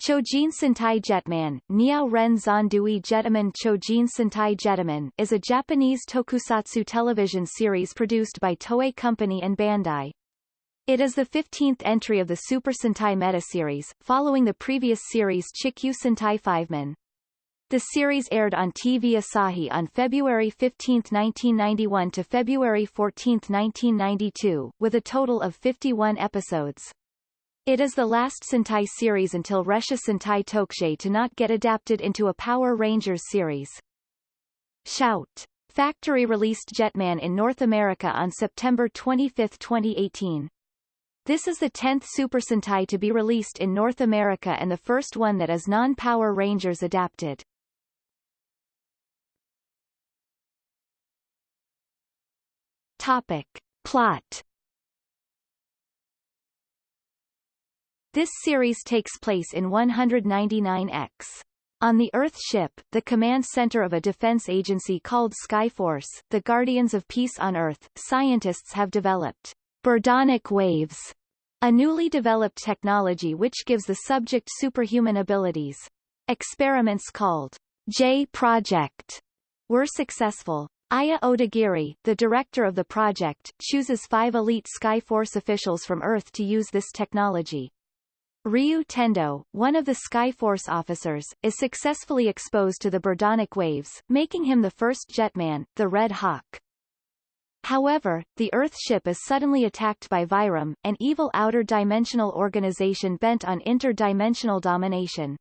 Chojin Sentai Jetman, Niao Ren Zandui Jetaman Chojin Sentai Jetaman is a Japanese tokusatsu television series produced by Toei Company and Bandai. It is the 15th entry of the Super Sentai Meta series, following the previous series Chikyu Sentai Fiveman. The series aired on TV Asahi on February 15, 1991 to February 14, 1992, with a total of 51 episodes. It is the last Sentai series until Resha Sentai Tokusei to not get adapted into a Power Rangers series. Shout! Factory released Jetman in North America on September 25, 2018. This is the 10th Super Sentai to be released in North America and the first one that is non-Power Rangers adapted. Topic. Plot This series takes place in 199X. On the Earth ship, the command center of a defense agency called Skyforce, the Guardians of Peace on Earth, scientists have developed Birdonic waves, a newly developed technology which gives the subject superhuman abilities. Experiments called J Project were successful. Aya Odagiri, the director of the project, chooses five elite Skyforce officials from Earth to use this technology. Ryu Tendo, one of the Skyforce officers, is successfully exposed to the Birdonic waves, making him the first Jetman, the Red Hawk. However, the Earth ship is suddenly attacked by Vyram, an evil outer-dimensional organization bent on interdimensional domination.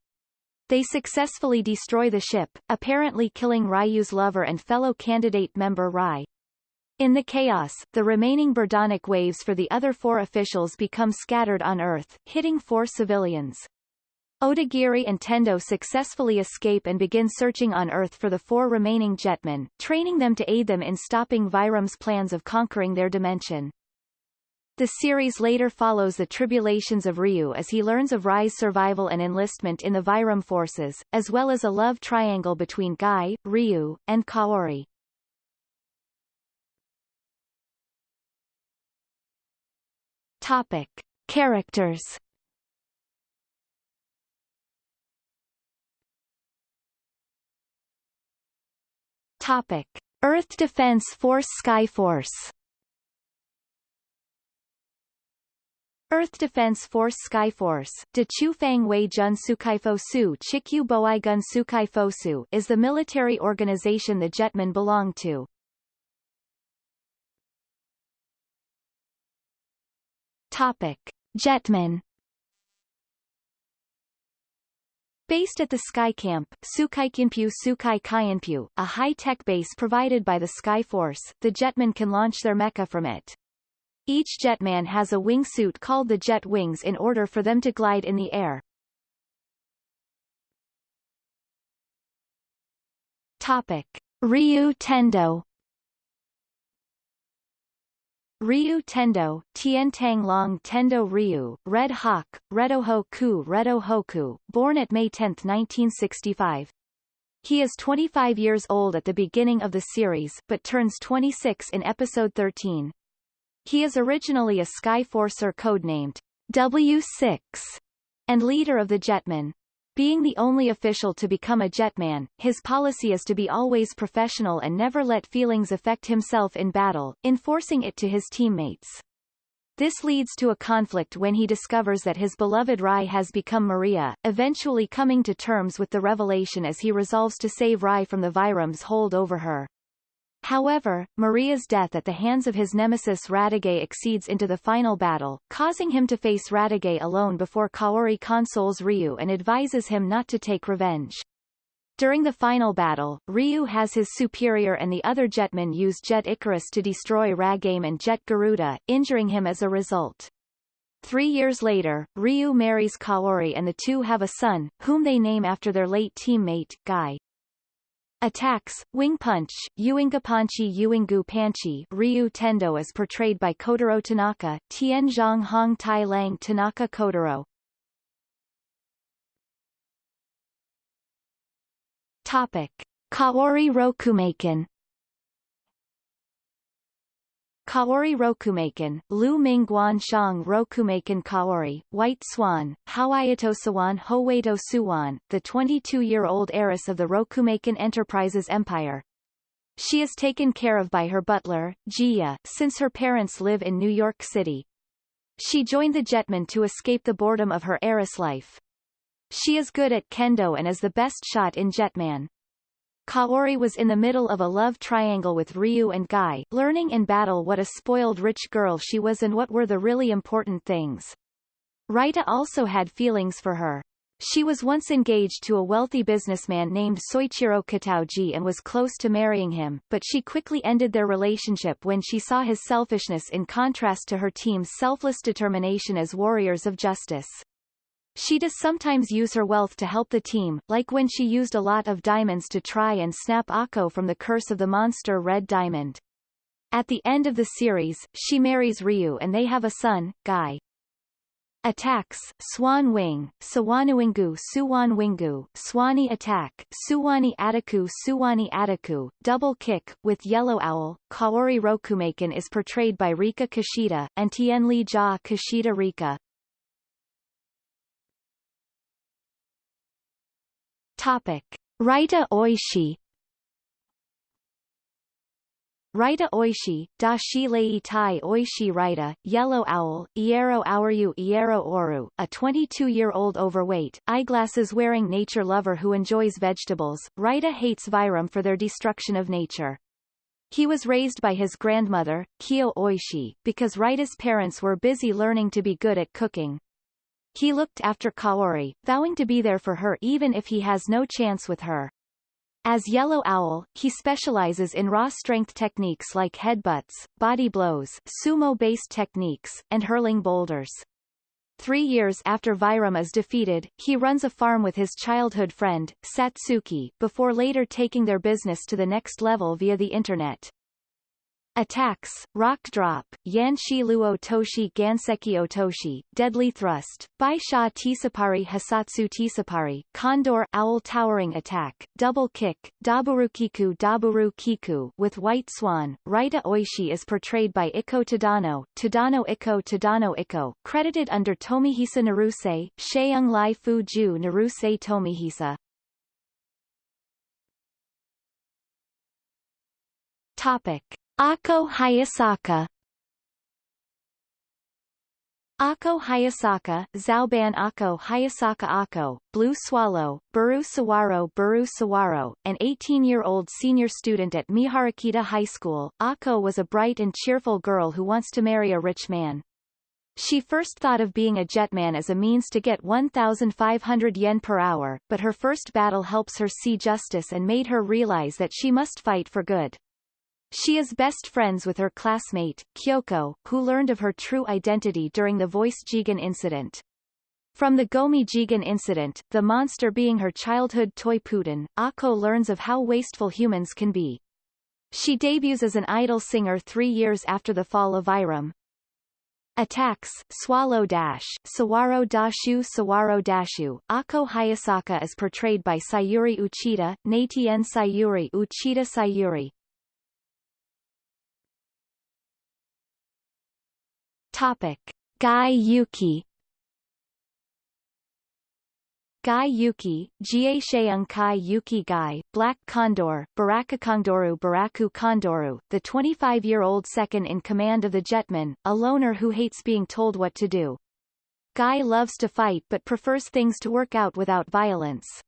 They successfully destroy the ship, apparently killing Ryu's lover and fellow candidate member Rai. In the chaos, the remaining Birdonic waves for the other four officials become scattered on Earth, hitting four civilians. Odagiri and Tendo successfully escape and begin searching on Earth for the four remaining jetmen, training them to aid them in stopping Vyram's plans of conquering their dimension. The series later follows the tribulations of Ryu as he learns of Rai's survival and enlistment in the Vyram forces, as well as a love triangle between Guy, Ryu, and Kaori. Topic. Characters Topic. Earth Defense Force Skyforce Earth Defense Force Skyforce is the military organization the Jetmen belong to. Topic. Jetman Based at the Sky Camp, Sukaikinpyu Sukai Kaienpyu, a high-tech base provided by the Sky Force, the Jetmen can launch their mecha from it. Each Jetman has a wingsuit called the Jet Wings in order for them to glide in the air. Topic. Ryu Tendo Ryu Tendo, Tientang Long Tendo Ryu, Red Hawk, Redoho Ku Redo Hoku, born at May 10, 1965. He is 25 years old at the beginning of the series, but turns 26 in episode 13. He is originally a Skyforcer codenamed W6 and leader of the Jetmen. Being the only official to become a jetman, his policy is to be always professional and never let feelings affect himself in battle, enforcing it to his teammates. This leads to a conflict when he discovers that his beloved Rai has become Maria, eventually coming to terms with the revelation as he resolves to save Rai from the Vyram's hold over her. However, Maria's death at the hands of his nemesis Radiguet exceeds into the final battle, causing him to face Radiguet alone before Kaori consoles Ryu and advises him not to take revenge. During the final battle, Ryu has his superior and the other jetmen use Jet Icarus to destroy Ragame and Jet Garuda, injuring him as a result. Three years later, Ryu marries Kaori and the two have a son, whom they name after their late teammate, Guy. Attacks, Wing Punch, Uingapanchi Uingu Panchi Ryu Tendo is portrayed by Kotaro Tanaka, Tianzhong Hong Tai Lang Tanaka Kotaro. Topic. Kaori Rokumaken Kaori Rokumaken, Lu Ming Guan Shang Rokumaken Kaori, White Swan, Hawayato Sawan Howeito Suwan, the 22-year-old heiress of the Rokumaken Enterprises empire. She is taken care of by her butler, Jia, since her parents live in New York City. She joined the Jetman to escape the boredom of her heiress life. She is good at kendo and is the best shot in Jetman. Kaori was in the middle of a love triangle with Ryu and Guy, learning in battle what a spoiled rich girl she was and what were the really important things. Raita also had feelings for her. She was once engaged to a wealthy businessman named Soichiro Kataoji and was close to marrying him, but she quickly ended their relationship when she saw his selfishness in contrast to her team's selfless determination as warriors of justice. She does sometimes use her wealth to help the team, like when she used a lot of diamonds to try and snap Akko from the curse of the monster Red Diamond. At the end of the series, she marries Ryu and they have a son, Guy. Attacks, Swan Wing, Sawanuingu Suwan Wingu, Swani Attack, Suwani Ataku Suwani Ataku, Double Kick, with Yellow Owl, Kaori Rokumaken is portrayed by Rika Kishida, and Tienli Ja Kishida Rika, Topic. Raita Oishi Raita Oishi, Dashi Lei Tai Oishi Raita, Yellow Owl, Iero Aoru Iero Oru, a 22-year-old overweight, eyeglasses-wearing nature lover who enjoys vegetables, Raita hates Vyram for their destruction of nature. He was raised by his grandmother, Kyo Oishi, because Raita's parents were busy learning to be good at cooking. He looked after Kaori, vowing to be there for her even if he has no chance with her. As Yellow Owl, he specializes in raw strength techniques like headbutts, body blows, sumo-based techniques, and hurling boulders. Three years after Vyram is defeated, he runs a farm with his childhood friend, Satsuki, before later taking their business to the next level via the Internet. Attacks, Rock Drop, Yanshi Luo Toshi Ganseki Otoshi, Deadly Thrust, Baisha Tisapari Hasatsu Tisapari, Condor Owl Towering Attack, Double Kick, Daburu Kiku Daburu Kiku with White Swan, Raita Oishi is portrayed by Iko Tadano, Tadano Iko Tadano Iko, credited under Tomihisa Naruse, Sheung Lai Fu Ju Naruse Tomihisa. Topic. Akko Hayasaka Akko Hayasaka, Zauban Akko Hayasaka Akko, Blue Swallow, Buru Sawaro Buru Sawaro, an 18-year-old senior student at Miharakita High School, Akko was a bright and cheerful girl who wants to marry a rich man. She first thought of being a jetman as a means to get 1,500 yen per hour, but her first battle helps her see justice and made her realize that she must fight for good. She is best friends with her classmate, Kyoko, who learned of her true identity during the Voice Jigen incident. From the Gomi Jigen incident, the monster being her childhood toy Putin, Akko learns of how wasteful humans can be. She debuts as an idol singer three years after the fall of Vyram. Attacks, Swallow Dash, Sawaro Dashu Sawaro Dashu, Akko Hayasaka is portrayed by Sayuri Uchida, Natien Sayuri Uchida Sayuri, Topic. Guy Yuki Guy Yuki, Kai Yuki Guy, Black Condor, Baraka Kondoru Baraku Kondoru, the 25-year-old second in command of the Jetmen, a loner who hates being told what to do. Guy loves to fight but prefers things to work out without violence.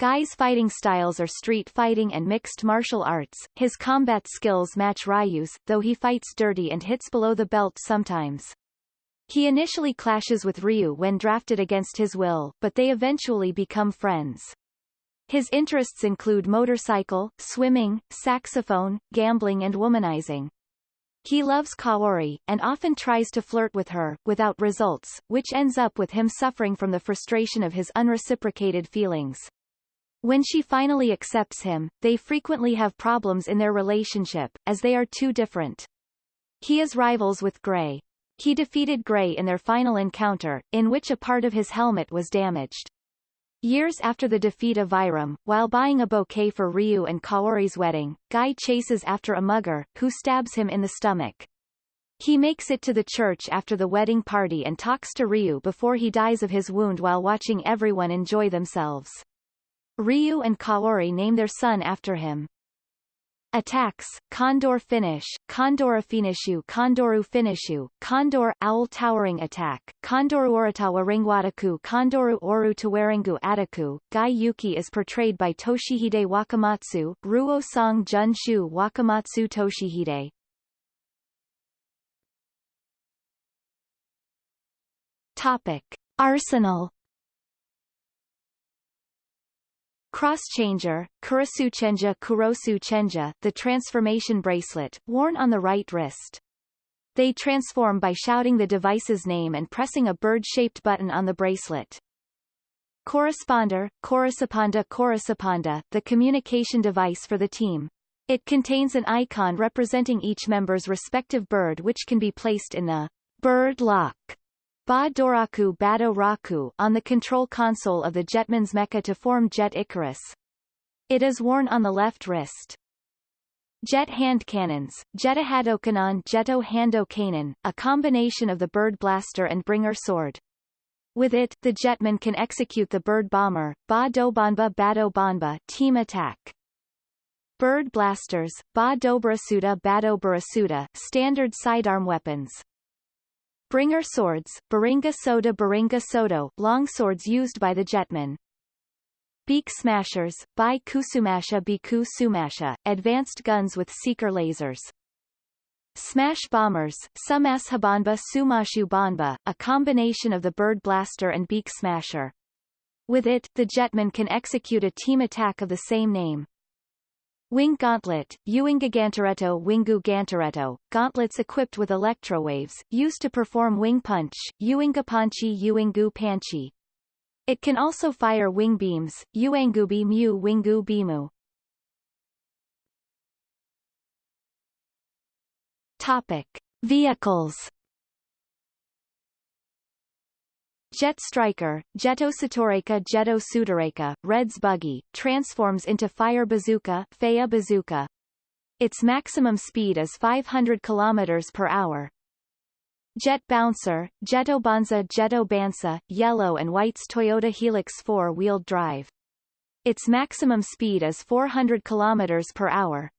Guy's fighting styles are street fighting and mixed martial arts. His combat skills match Ryu's, though he fights dirty and hits below the belt sometimes. He initially clashes with Ryu when drafted against his will, but they eventually become friends. His interests include motorcycle, swimming, saxophone, gambling and womanizing. He loves Kaori, and often tries to flirt with her, without results, which ends up with him suffering from the frustration of his unreciprocated feelings. When she finally accepts him, they frequently have problems in their relationship, as they are too different. He is rivals with Gray. He defeated Gray in their final encounter, in which a part of his helmet was damaged. Years after the defeat of Vyram, while buying a bouquet for Ryu and Kaori's wedding, Guy chases after a mugger, who stabs him in the stomach. He makes it to the church after the wedding party and talks to Ryu before he dies of his wound while watching everyone enjoy themselves. Ryu and Kaori name their son after him. Attacks, Condor Finish, Condora Finishu Kondoru Finishu, Condor Owl Towering Attack, Kondoru Oritawa Ringwataku Kondoru Oru Tawaringu Ataku, Gai Yuki is portrayed by Toshihide Wakamatsu, Ruo Song Junshu Wakamatsu Toshihide. Topic. Arsenal Cross-changer, Kurasuchenja Kurosu the transformation bracelet, worn on the right wrist. They transform by shouting the device's name and pressing a bird-shaped button on the bracelet. Corresponder, Corresponder Corresponder, the communication device for the team. It contains an icon representing each member's respective bird which can be placed in the bird lock Ba Doraku Bado Raku on the control console of the Jetman's mecha to form Jet Icarus. It is worn on the left wrist. Jet hand cannons, Jetahadokanon Jeto Hando Kanon, a combination of the bird blaster and bringer sword. With it, the jetman can execute the bird bomber, Ba Dobanba Bado Banba team attack. Bird blasters, Ba Dobrasuda Bado Barasuda standard sidearm weapons. Bringer swords, Baringa Soda Baringa Sodo, long swords used by the jetmen. Beak smashers, by Kusumasha Biku Sumasha, advanced guns with seeker lasers. Smash bombers, Sumas Habanba Sumashu Banba, a combination of the bird blaster and beak smasher. With it, the jetman can execute a team attack of the same name. Wing Gauntlet, Uingagantaretto Wingu Gantaretto, gauntlets equipped with electrowaves, used to perform wing punch, Uingapanchi Uingu Panchi. It can also fire wing beams, Uangubi Mu Wingu Bimu. Topic. Vehicles Jet Striker, Jeto Satoreka Jeto Sudareka, Red's Buggy, transforms into Fire Bazooka, Faya Bazooka. Its maximum speed is 500 km per hour. Jet Bouncer, Jeto Banza Jeto Bansa, Yellow and White's Toyota Hilux four-wheeled drive. Its maximum speed is 400 km per hour.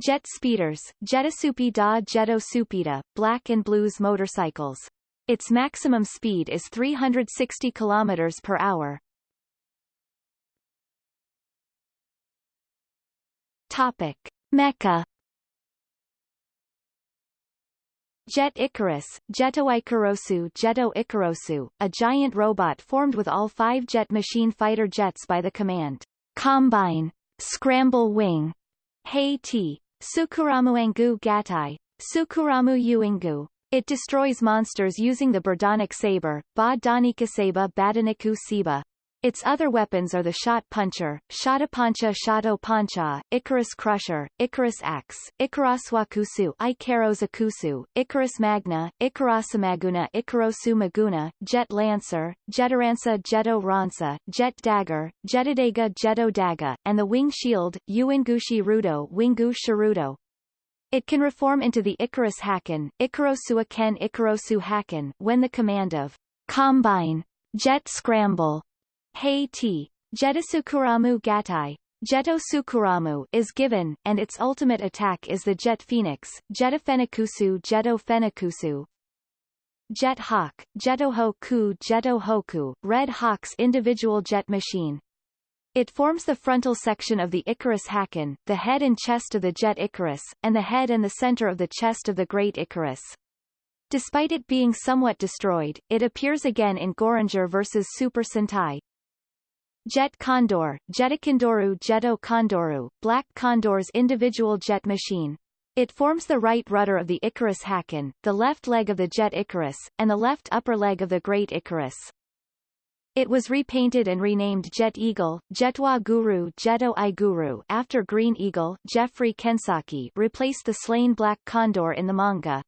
Jet Speeders, Jetasupi da Jeto Supida, Black and Blues motorcycles. Its maximum speed is 360 km per hour. Topic. Mecha Jet Icarus, Jeto Ikarosu Jeto Ikarosu, a giant robot formed with all five jet machine fighter jets by the command Combine, Scramble Wing, Hei T, Sukuramu Engu Gatai, Sukuramu Uingu, it destroys monsters using the Birdonic Saber, Ba Danikaseba Badaniku Siba. Its other weapons are the Shot Puncher, Shotapancha Shato Pancha, Icarus Crusher, Icarus Axe, Icaraswakusu Ikarosakusu, Icarus Magna, Ikarasamaguna Ikarosu Maguna, Jet Lancer, Jetaransa Jeto Ransa, Jet Dagger, Jetadega Jeto Daga, and the Wing Shield, Uingushi Rudo Wingu Sharudo. It can reform into the Icarus Haken, Ikarosu Ken Ikarosu Haken when the command of Combine, Jet Scramble, Hei T, Jetasukuramu Gatai, Jeto Sukuramu is given, and its ultimate attack is the Jet Phoenix, Jetafenikusu Jeto Fenikusu. Jet Hawk, Jeto Hoku Jeto Hoku, Red Hawk's individual jet machine, it forms the frontal section of the Icarus Haken, the head and chest of the jet Icarus, and the head and the center of the chest of the Great Icarus. Despite it being somewhat destroyed, it appears again in Goranger vs Super Sentai. Jet Condor, Jetakondoru Jeto Kondoru, Black Condor's individual jet machine. It forms the right rudder of the Icarus Haken, the left leg of the jet Icarus, and the left upper leg of the Great Icarus. It was repainted and renamed Jet Eagle, Jetwa Guru Jeto I Guru after Green Eagle, Jeffrey Kensaki replaced the slain Black Condor in the manga.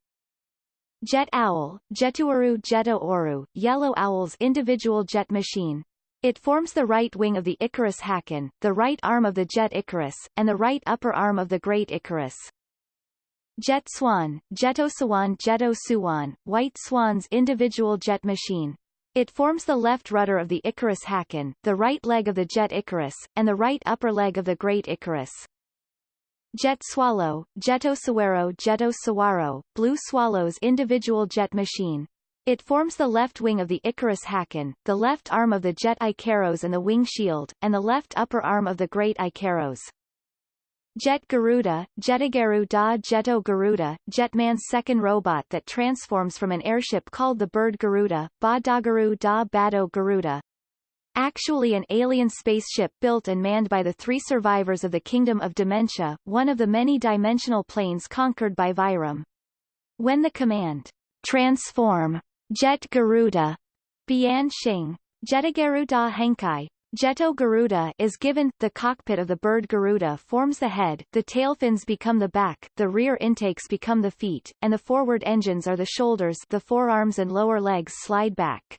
Jet Owl, Jetuaru Jeto Oru, Yellow Owl's individual jet machine. It forms the right wing of the Icarus Haken, the right arm of the jet Icarus, and the right upper arm of the Great Icarus. Jet Swan, Jeto Swan Jeto Suwan, White Swan's individual jet machine. It forms the left rudder of the Icarus Haken, the right leg of the jet Icarus, and the right upper leg of the Great Icarus. Jet Swallow, Jeto Sawaro Jeto Sawaro, Blue Swallow's individual jet machine. It forms the left wing of the Icarus Haken, the left arm of the jet Icarus and the wing shield, and the left upper arm of the Great Icarus. Jet Garuda, Jetagaru da Jeto Garuda, Jetman's second robot that transforms from an airship called the Bird Garuda, Ba Dagaru da Bado Garuda. Actually an alien spaceship built and manned by the three survivors of the Kingdom of Dementia, one of the many dimensional planes conquered by Vyram. When the command, transform, Jet Garuda, Bian Xing, Jetagaru da Henkai, Jeto Garuda is given, the cockpit of the bird Garuda forms the head, the tail fins become the back, the rear intakes become the feet, and the forward engines are the shoulders the forearms and lower legs slide back.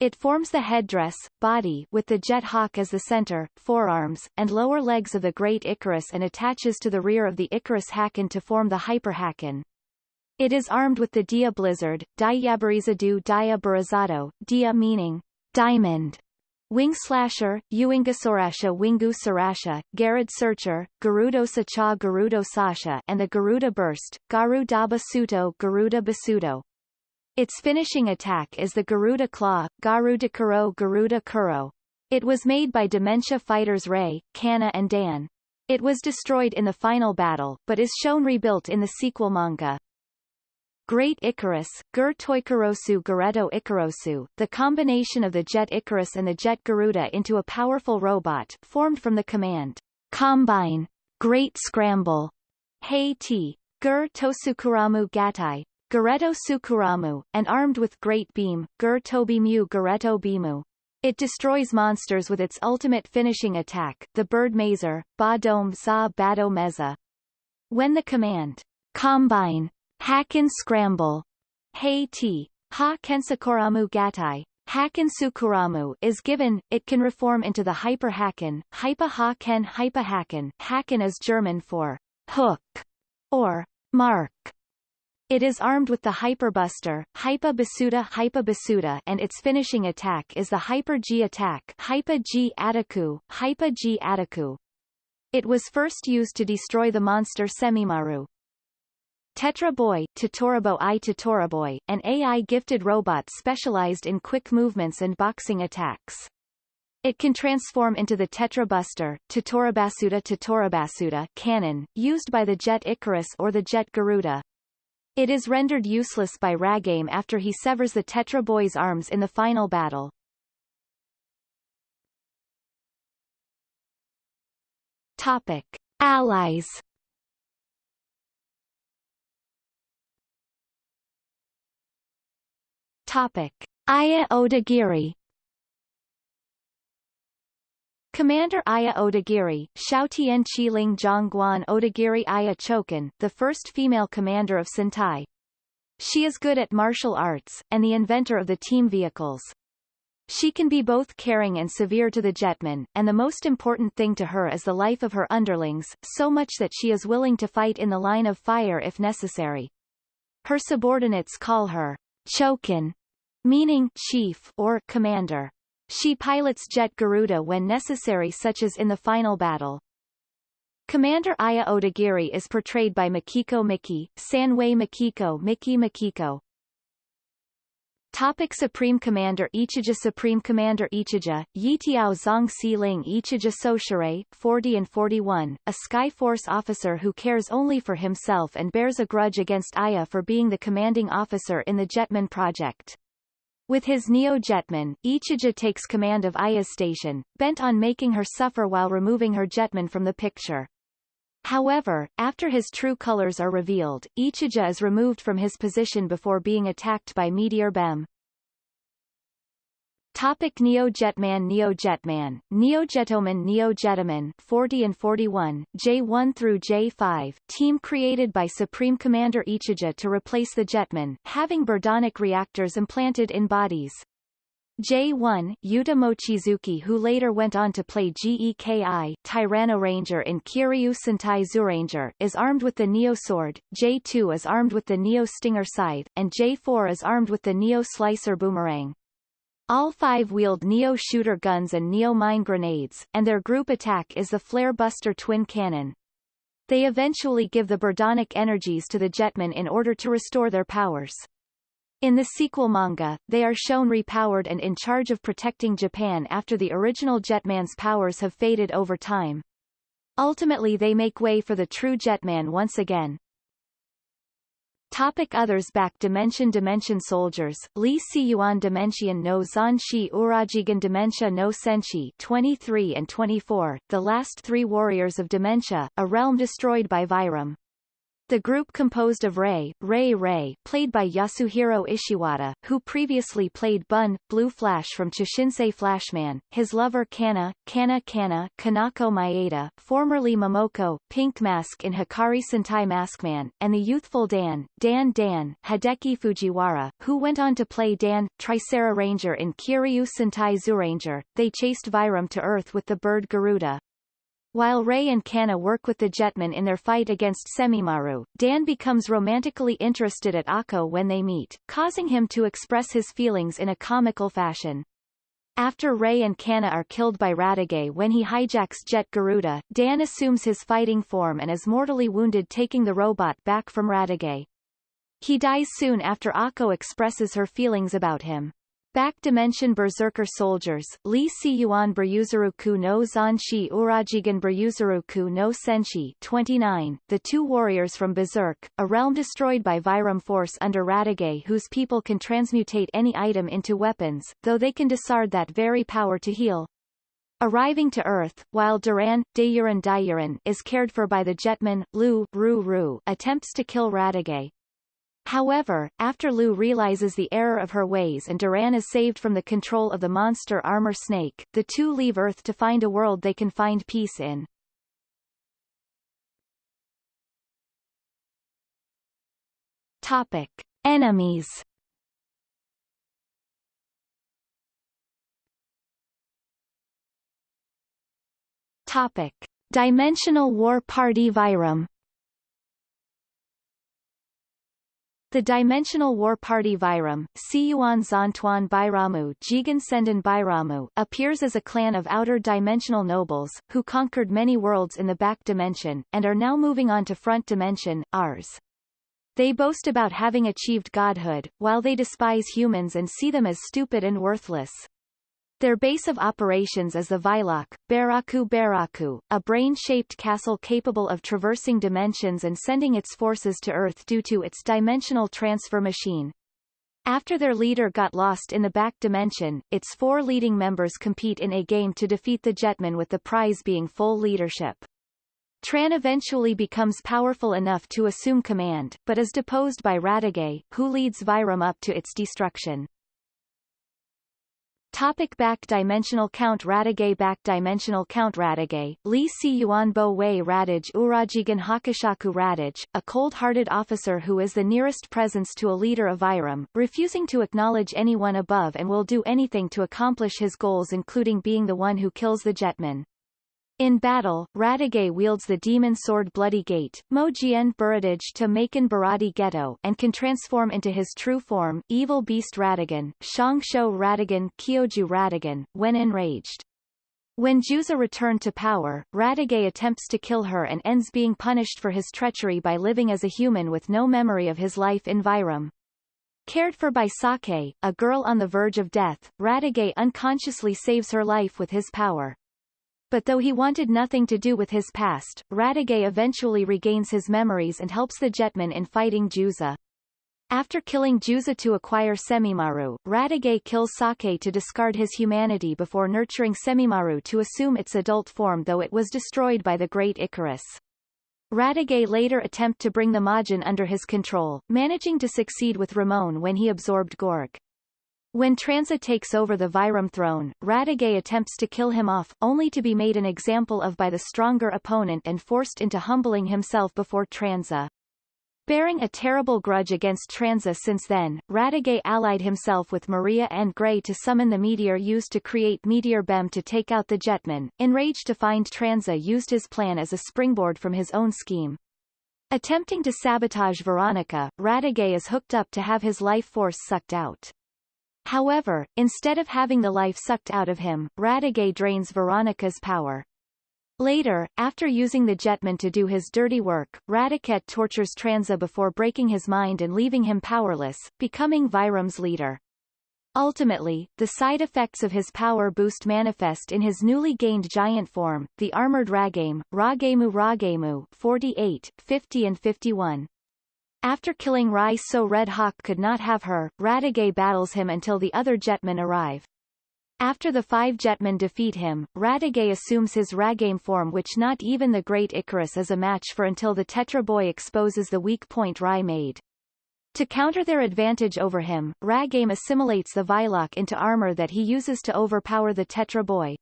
It forms the headdress, body with the jet hawk as the center, forearms, and lower legs of the Great Icarus and attaches to the rear of the Icarus Haken to form the Hyperhaken. It is armed with the Dia Blizzard, Dia Diabarizadu Dia Barazado, Dia meaning diamond, Wing Slasher, Uingasorasha Wingu Sarasha, Garud Searcher, Garudo Sacha Garudo Sasha and the Garuda Burst, Garuda Basuto Garuda Basuto. Its finishing attack is the Garuda Claw, Garuda Kuro Garuda Kuro. It was made by Dementia fighters Ray, Kana and Dan. It was destroyed in the final battle, but is shown rebuilt in the sequel manga. Great Icarus, Gur Toikarosu Gareto Ikarosu, the combination of the Jet Icarus and the Jet Garuda into a powerful robot, formed from the command, Combine, Great Scramble, Hei T. Gur Tosukuramu Gatai, Gareto Sukuramu, and armed with Great Beam, Gur Tobimu Gareto Bimu. It destroys monsters with its ultimate finishing attack, the Bird Mazer, Ba Dome Za Bado Meza. When the command, Combine, Haken Scramble, Haiti, Ha Kensakuramu Gatai, Sukuramu is given, it can reform into the Hyperhaken, Hypa Ha Ken Hypa Haken. Haken is German for hook or mark. It is armed with the Hyperbuster, Hypa Basuda Hypa Basuda and its finishing attack is the Hyper G attack Hypa G Ataku, Hypa G Ataku. It was first used to destroy the monster Semimaru. Tetra Boy, Totorabo i Totoraboy, an AI-gifted robot specialized in quick movements and boxing attacks. It can transform into the Tetra Buster, Totorabasuda Totorabasuda cannon, used by the Jet Icarus or the Jet Garuda. It is rendered useless by Ragame after he severs the Tetra Boy's arms in the final battle. Topic. Allies Topic. Aya Odagiri Commander Aya Odagiri, Xiaotian Qiling Zhongguan Odagiri Aya Chokin, the first female commander of Sentai. She is good at martial arts, and the inventor of the team vehicles. She can be both caring and severe to the jetmen, and the most important thing to her is the life of her underlings, so much that she is willing to fight in the line of fire if necessary. Her subordinates call her Chokan, meaning chief or commander. She pilots Jet Garuda when necessary such as in the final battle. Commander Aya Odagiri is portrayed by Makiko Miki, Sanwei Makiko Miki Makiko. Topic Supreme Commander Ichija Supreme Commander Ichija, Yitiao Zong Si Ling Ichija Soshire, 40 and 41, a Sky Force officer who cares only for himself and bears a grudge against Aya for being the commanding officer in the Jetman project. With his Neo-Jetman, Ichija takes command of Aya's station, bent on making her suffer while removing her Jetman from the picture. However, after his true colors are revealed, Ichija is removed from his position before being attacked by Meteor Bem. Topic Neo Jetman Neo Jetman, Neo Jetoman Neo Jetoman 40 and 41, J1 through J5, team created by Supreme Commander Ichija to replace the Jetman, having birdonic reactors implanted in bodies. J1, Yuta Mochizuki who later went on to play GEKI, Tyranno Ranger in Kyoryu Sentai Zyuranger, is armed with the Neo Sword, J2 is armed with the Neo Stinger Scythe, and J4 is armed with the Neo Slicer Boomerang. All five wield Neo shooter guns and Neo mine grenades, and their group attack is the Flare Buster twin cannon. They eventually give the Birdonic energies to the Jetmen in order to restore their powers. In the sequel manga, they are shown repowered and in charge of protecting Japan after the original Jetman's powers have faded over time. Ultimately they make way for the true Jetman once again. Topic Others Back Dimension Dimension Soldiers, Li Si Yuan Dimension no Zanshi Urajigan Dementia no Senshi 23 and 24, the last three warriors of Dementia, a realm destroyed by Vyram. The group composed of Ray, Ray Ray, played by Yasuhiro Ishiwata, who previously played Bun, Blue Flash from Choshinsei Flashman, his lover Kana, Kana Kana, Kanako Maeda, formerly Momoko, Pink Mask in Hikari Sentai Maskman, and the youthful Dan, Dan Dan, Hideki Fujiwara, who went on to play Dan, Tricera Ranger in Kyoryu Sentai Zyuranger. They chased Vyram to Earth with the bird Garuda, while Ray and Kana work with the Jetmen in their fight against Semimaru, Dan becomes romantically interested at Akko when they meet, causing him to express his feelings in a comical fashion. After Ray and Kana are killed by Radiguet when he hijacks Jet Garuda, Dan assumes his fighting form and is mortally wounded taking the robot back from Radiguet. He dies soon after Akko expresses her feelings about him. Back Dimension Berserker Soldiers, Li Si Yuan Beryuzuruku no Zanshi Urajigan Beryuzuruku no Senshi 29, the two warriors from Berserk, a realm destroyed by Vyram force under Radiguet whose people can transmutate any item into weapons, though they can discard that very power to heal. Arriving to Earth, while Duran, Dayuran Dayuran is cared for by the Jetman, Lu Ru Ru attempts to kill Radiguet, However, after Lou realizes the error of her ways and Duran is saved from the control of the monster armor snake, the two leave Earth to find a world they can find peace in. Topic. Enemies Topic. Dimensional War Party Vyram The Dimensional War Party Vyram, Siyuan Zantuan Bairamu Jigen Sendan Bairamu appears as a clan of outer dimensional nobles, who conquered many worlds in the back dimension, and are now moving on to front dimension, ours. They boast about having achieved godhood, while they despise humans and see them as stupid and worthless. Their base of operations is the Vylok, Baraku Baraku, a brain-shaped castle capable of traversing dimensions and sending its forces to Earth due to its dimensional transfer machine. After their leader got lost in the back dimension, its four leading members compete in a game to defeat the Jetman with the prize being full leadership. Tran eventually becomes powerful enough to assume command, but is deposed by Radiguet, who leads Vyram up to its destruction. Topic back dimensional count Radiguet Back dimensional count Radiguet, Li Si Yuan Bo Wei Radij Urajigan Hakushaku Radij, a cold-hearted officer who is the nearest presence to a leader of Vyram, refusing to acknowledge anyone above and will do anything to accomplish his goals including being the one who kills the jetman. In battle, Radiguet wields the demon sword Bloody Gate, Mojien Buradij to Maken Baradi Ghetto, and can transform into his true form, Evil Beast Ratigan, Shangsho Ratigan Kyoju Ratigan, when enraged. When Juza returned to power, Radiguet attempts to kill her and ends being punished for his treachery by living as a human with no memory of his life in Vyram. Cared for by Sake, a girl on the verge of death, Radiguet unconsciously saves her life with his power. But though he wanted nothing to do with his past, Radiguet eventually regains his memories and helps the Jetman in fighting Juza. After killing Juza to acquire Semimaru, Radiguet kills Sake to discard his humanity before nurturing Semimaru to assume its adult form though it was destroyed by the Great Icarus. Radiguet later attempt to bring the Majin under his control, managing to succeed with Ramon when he absorbed Gorg. When Tranza takes over the Vyram throne, Radiguet attempts to kill him off, only to be made an example of by the stronger opponent and forced into humbling himself before Tranza. Bearing a terrible grudge against Tranza since then, Radiguet allied himself with Maria and Gray to summon the meteor used to create Meteor Bem to take out the Jetman. Enraged to find Tranza used his plan as a springboard from his own scheme. Attempting to sabotage Veronica, Radiguet is hooked up to have his life force sucked out. However, instead of having the life sucked out of him, Radiguet drains Veronica's power. Later, after using the jetman to do his dirty work, Radiguet tortures Tranza before breaking his mind and leaving him powerless, becoming Vyram's leader. Ultimately, the side effects of his power boost manifest in his newly gained giant form, the armored Ragame, Ragemu Ragemu 48, 50 and 51. After killing Rai so Red Hawk could not have her, Radiguet battles him until the other jetmen arrive. After the five jetmen defeat him, Radiguet assumes his Ragame form which not even the great Icarus is a match for until the Tetra Boy exposes the weak point Rai made. To counter their advantage over him, Ragame assimilates the Vylok into armor that he uses to overpower the Tetra Boy.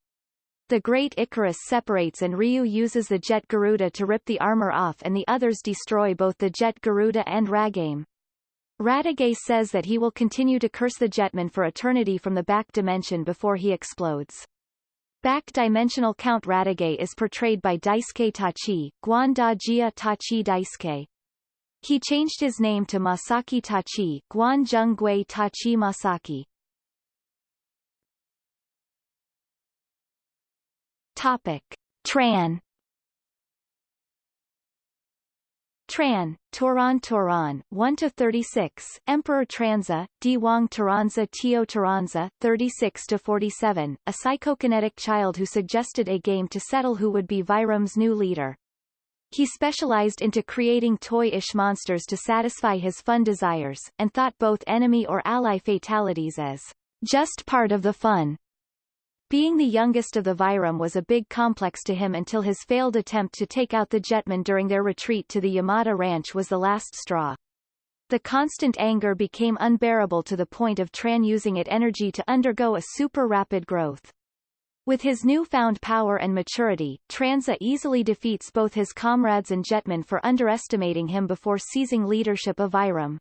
The Great Icarus separates and Ryu uses the Jet Garuda to rip the armor off and the others destroy both the Jet Garuda and Ragame. Radiguet says that he will continue to curse the Jetman for eternity from the back dimension before he explodes. Back-dimensional Count Radiguet is portrayed by Daisuke Tachi, Guanda Jia Tachi Daisuke. He changed his name to Masaki Tachi, Guan Gui Tachi Masaki. Topic. Tran Tran, Turan Turan, 1 to 36, Emperor Tranza, Diwang Taranza Tio Taranza, 36 to 47, a psychokinetic child who suggested a game to settle who would be Vyram's new leader. He specialized into creating toy-ish monsters to satisfy his fun desires, and thought both enemy or ally fatalities as just part of the fun. Being the youngest of the Vyram was a big complex to him until his failed attempt to take out the Jetman during their retreat to the Yamada Ranch was the last straw. The constant anger became unbearable to the point of Tran using it energy to undergo a super rapid growth. With his newfound power and maturity, Tranza easily defeats both his comrades and Jetman for underestimating him before seizing leadership of Vyram.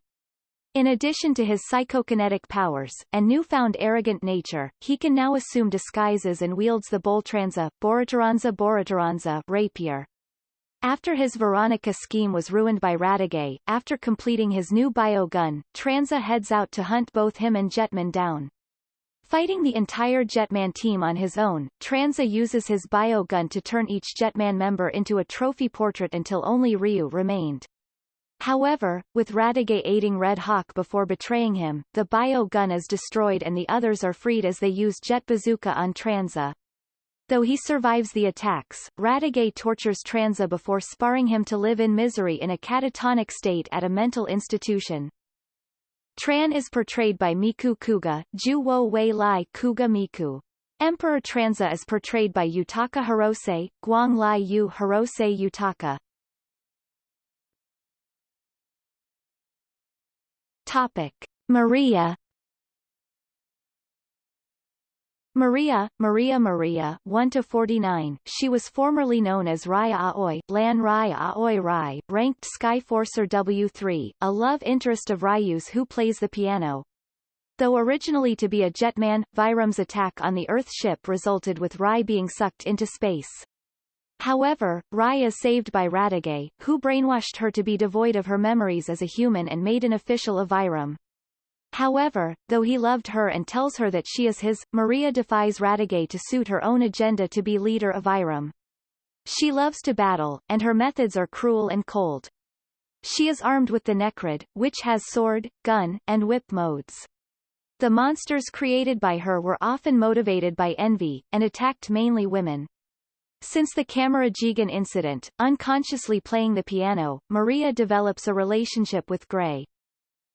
In addition to his psychokinetic powers, and newfound arrogant nature, he can now assume disguises and wields the Boltranza, Borataranza Borataranza rapier. After his Veronica scheme was ruined by Radiguet, after completing his new bio gun, Tranza heads out to hunt both him and Jetman down. Fighting the entire Jetman team on his own, Tranza uses his bio gun to turn each Jetman member into a trophy portrait until only Ryu remained. However, with Radiguet aiding Red Hawk before betraying him, the bio gun is destroyed and the others are freed as they use jet bazooka on Tranza. Though he survives the attacks, Radiguet tortures Tranza before sparring him to live in misery in a catatonic state at a mental institution. Tran is portrayed by Miku Kuga, Ju Wo Wei Lai Kuga Miku. Emperor Tranza is portrayed by Yutaka Hirose, Guang Lai Yu Hirose Yutaka. Topic. Maria Maria, Maria Maria 1 to 49. She was formerly known as Rai Aoi, Lan Rai Aoi Rai, ranked Skyforcer W3, a love interest of Ryu's who plays the piano. Though originally to be a jetman, Vyram's attack on the Earth ship resulted with Rai being sucked into space. However, Rai is saved by Radiguet, who brainwashed her to be devoid of her memories as a human and made an official of Vyram. However, though he loved her and tells her that she is his, Maria defies Radiguet to suit her own agenda to be leader of Vyram. She loves to battle, and her methods are cruel and cold. She is armed with the Necrid, which has sword, gun, and whip modes. The monsters created by her were often motivated by envy, and attacked mainly women. Since the Camaragigan incident, unconsciously playing the piano, Maria develops a relationship with Gray.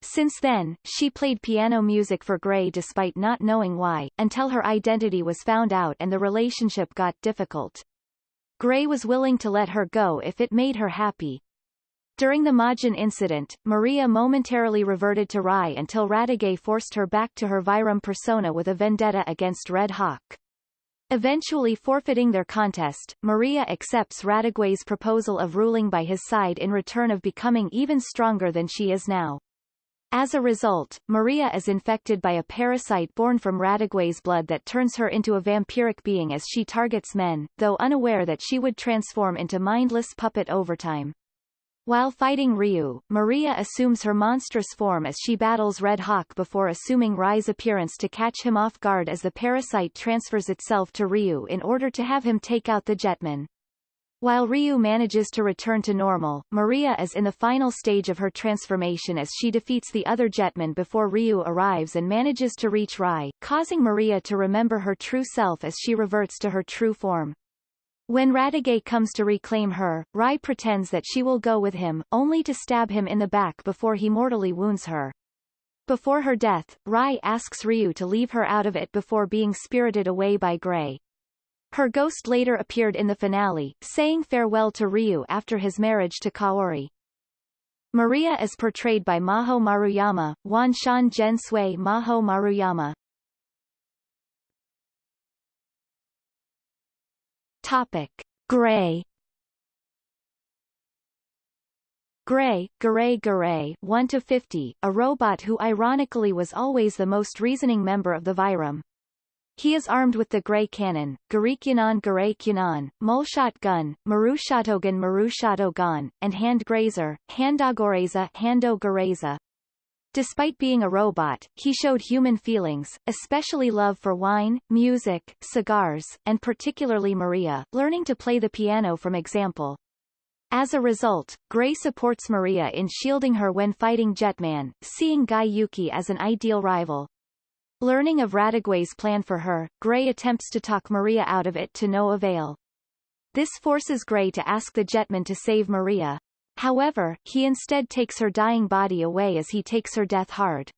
Since then, she played piano music for Gray despite not knowing why, until her identity was found out and the relationship got difficult. Gray was willing to let her go if it made her happy. During the Majin incident, Maria momentarily reverted to Rai until Radiguet forced her back to her Vyram persona with a vendetta against Red Hawk. Eventually forfeiting their contest, Maria accepts Radiguet's proposal of ruling by his side in return of becoming even stronger than she is now. As a result, Maria is infected by a parasite born from Radiguet's blood that turns her into a vampiric being as she targets men, though unaware that she would transform into mindless puppet over time. While fighting Ryu, Maria assumes her monstrous form as she battles Red Hawk before assuming Rai's appearance to catch him off guard as the parasite transfers itself to Ryu in order to have him take out the Jetman. While Ryu manages to return to normal, Maria is in the final stage of her transformation as she defeats the other Jetman before Ryu arrives and manages to reach Rai, causing Maria to remember her true self as she reverts to her true form. When Radiguet comes to reclaim her, Rie pretends that she will go with him, only to stab him in the back before he mortally wounds her. Before her death, Rie asks Ryu to leave her out of it before being spirited away by Gray. Her ghost later appeared in the finale, saying farewell to Ryu after his marriage to Kaori. Maria is portrayed by Maho Maruyama, Wanshan Gen Sui Maho Maruyama. Topic. Gray Gray, Garay Garay 1 to 50, a robot who ironically was always the most reasoning member of the Vyram. He is armed with the Gray Cannon, Garikyanon Garay Kyanon, Mulshot Gun, Marushatogan Marushato and Hand Grazer, Handogoreza Hando Gareza. Despite being a robot, he showed human feelings, especially love for wine, music, cigars, and particularly Maria, learning to play the piano from example. As a result, Gray supports Maria in shielding her when fighting Jetman, seeing Guy Yuki as an ideal rival. Learning of Radiguet's plan for her, Gray attempts to talk Maria out of it to no avail. This forces Gray to ask the Jetman to save Maria. However, he instead takes her dying body away as he takes her death hard.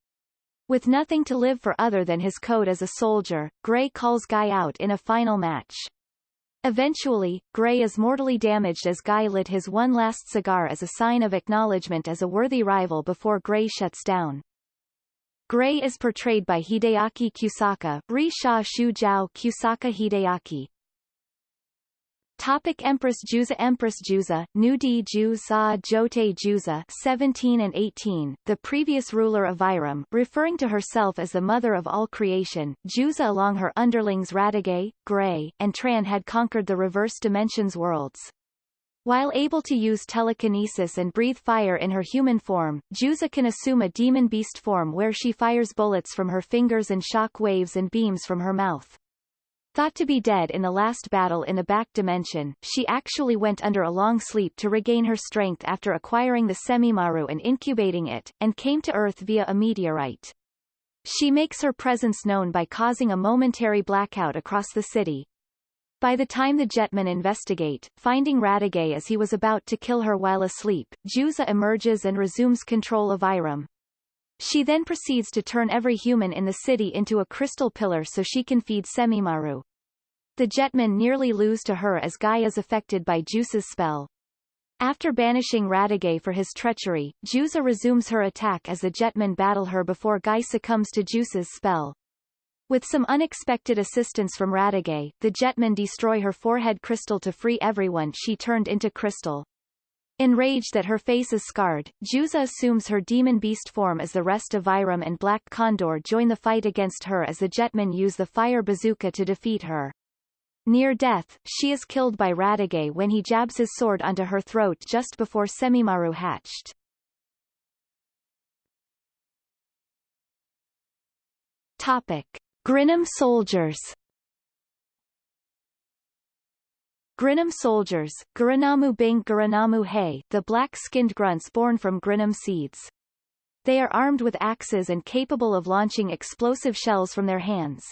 With nothing to live for other than his code as a soldier, Gray calls Guy out in a final match. Eventually, Gray is mortally damaged as Guy lit his one last cigar as a sign of acknowledgement as a worthy rival before Gray shuts down. Gray is portrayed by Hideaki Kusaka, Ri Sha Kusaka Hideaki. Topic Empress Juza Empress Juza, Nudi Juza Jote Juza 17 and 18, the previous ruler of Vyram, referring to herself as the mother of all creation, Juza along her underlings Radiguet, Gray, and Tran had conquered the reverse dimensions worlds. While able to use telekinesis and breathe fire in her human form, Juza can assume a demon beast form where she fires bullets from her fingers and shock waves and beams from her mouth. Thought to be dead in the last battle in the back dimension, she actually went under a long sleep to regain her strength after acquiring the Semimaru and incubating it, and came to Earth via a meteorite. She makes her presence known by causing a momentary blackout across the city, by the time the jetmen investigate, finding Radiguet as he was about to kill her while asleep, Juza emerges and resumes control of Vyram. She then proceeds to turn every human in the city into a crystal pillar so she can feed Semimaru. The jetmen nearly lose to her as Guy is affected by Juza's spell. After banishing Radiguet for his treachery, Juza resumes her attack as the jetmen battle her before Guy succumbs to Juza's spell. With some unexpected assistance from Radiguet, the Jetmen destroy her forehead crystal to free everyone she turned into crystal. Enraged that her face is scarred, Juza assumes her demon beast form as the rest of Vyram and Black Condor join the fight against her as the Jetmen use the fire bazooka to defeat her. Near death, she is killed by Radiguet when he jabs his sword onto her throat just before Semimaru hatched. Topic. Grinam soldiers Grinam soldiers, Guranamu Bing Guranamu Hay, the black-skinned grunts born from Grinam seeds. They are armed with axes and capable of launching explosive shells from their hands.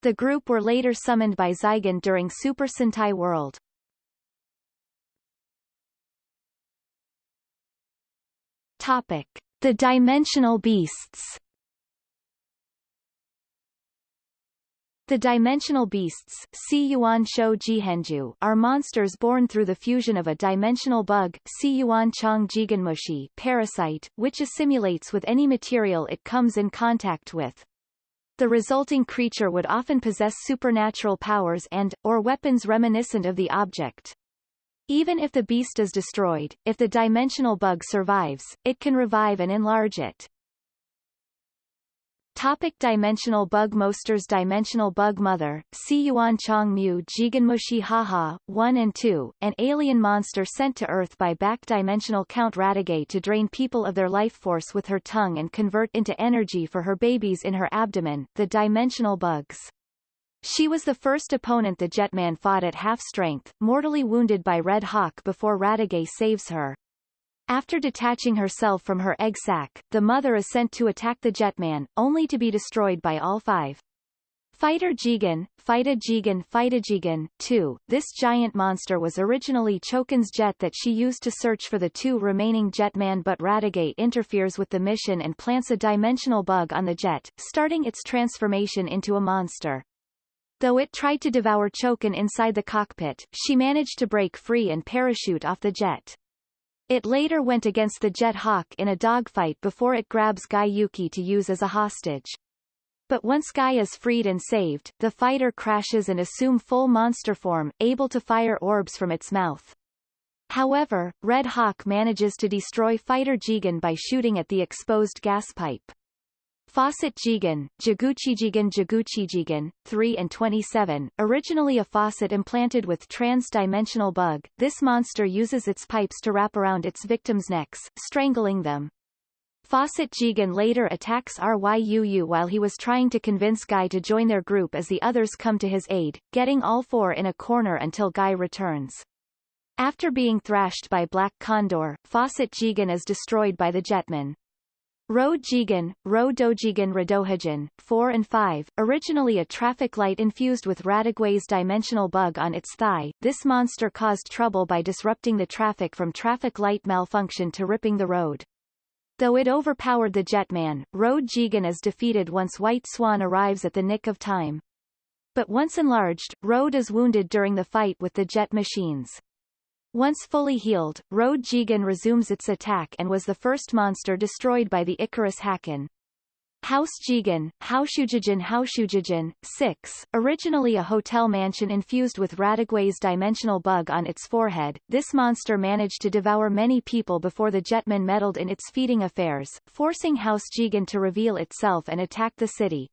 The group were later summoned by Zygon during Super Sentai World. Topic. The Dimensional Beasts The dimensional beasts are monsters born through the fusion of a dimensional bug parasite, which assimilates with any material it comes in contact with. The resulting creature would often possess supernatural powers and, or weapons reminiscent of the object. Even if the beast is destroyed, if the dimensional bug survives, it can revive and enlarge it. Topic dimensional bug Monsters Dimensional Bug Mother, Si Yuan Chong Mu Jigen Jiganmushi Haha, 1 and 2, an alien monster sent to Earth by back-dimensional Count Radiguet to drain people of their life force with her tongue and convert into energy for her babies in her abdomen, the dimensional bugs. She was the first opponent the Jetman fought at half-strength, mortally wounded by Red Hawk before Radiguet saves her. After detaching herself from her egg sac, the mother is sent to attack the Jetman, only to be destroyed by all five. Fighter Jigen, Fighta Jigen Fighta Jigen, 2. This giant monster was originally Chokin's jet that she used to search for the two remaining Jetman but Radiguet interferes with the mission and plants a dimensional bug on the jet, starting its transformation into a monster. Though it tried to devour Chokin inside the cockpit, she managed to break free and parachute off the jet. It later went against the Jet Hawk in a dogfight before it grabs Guy Yuki to use as a hostage. But once Guy is freed and saved, the fighter crashes and assume full monster form, able to fire orbs from its mouth. However, Red Hawk manages to destroy Fighter Jigen by shooting at the exposed gas pipe. Faucet Jigen, Jaguchijigen Jaguchijigen, 3 and 27, originally a faucet implanted with Tranza's dimensional bug, this monster uses its pipes to wrap around its victims' necks, strangling them. Faucet Jigen later attacks Ryuu while he was trying to convince Guy to join their group as the others come to his aid, getting all four in a corner until Guy returns. After being thrashed by Black Condor, Faucet Jigen is destroyed by the Jetman. Road Jigen, Ro Dojigen Radohagen, 4 and 5, originally a traffic light infused with Radiguet's dimensional bug on its thigh, this monster caused trouble by disrupting the traffic from traffic light malfunction to ripping the road. Though it overpowered the Jetman, Road Jigen is defeated once White Swan arrives at the nick of time. But once enlarged, Road is wounded during the fight with the jet machines. Once fully healed, Road Jigen resumes its attack and was the first monster destroyed by the Icarus Haken. House Jigen, Haushujigen Haushujigen, 6, originally a hotel mansion infused with Radiguet's dimensional bug on its forehead, this monster managed to devour many people before the Jetman meddled in its feeding affairs, forcing House Jigen to reveal itself and attack the city.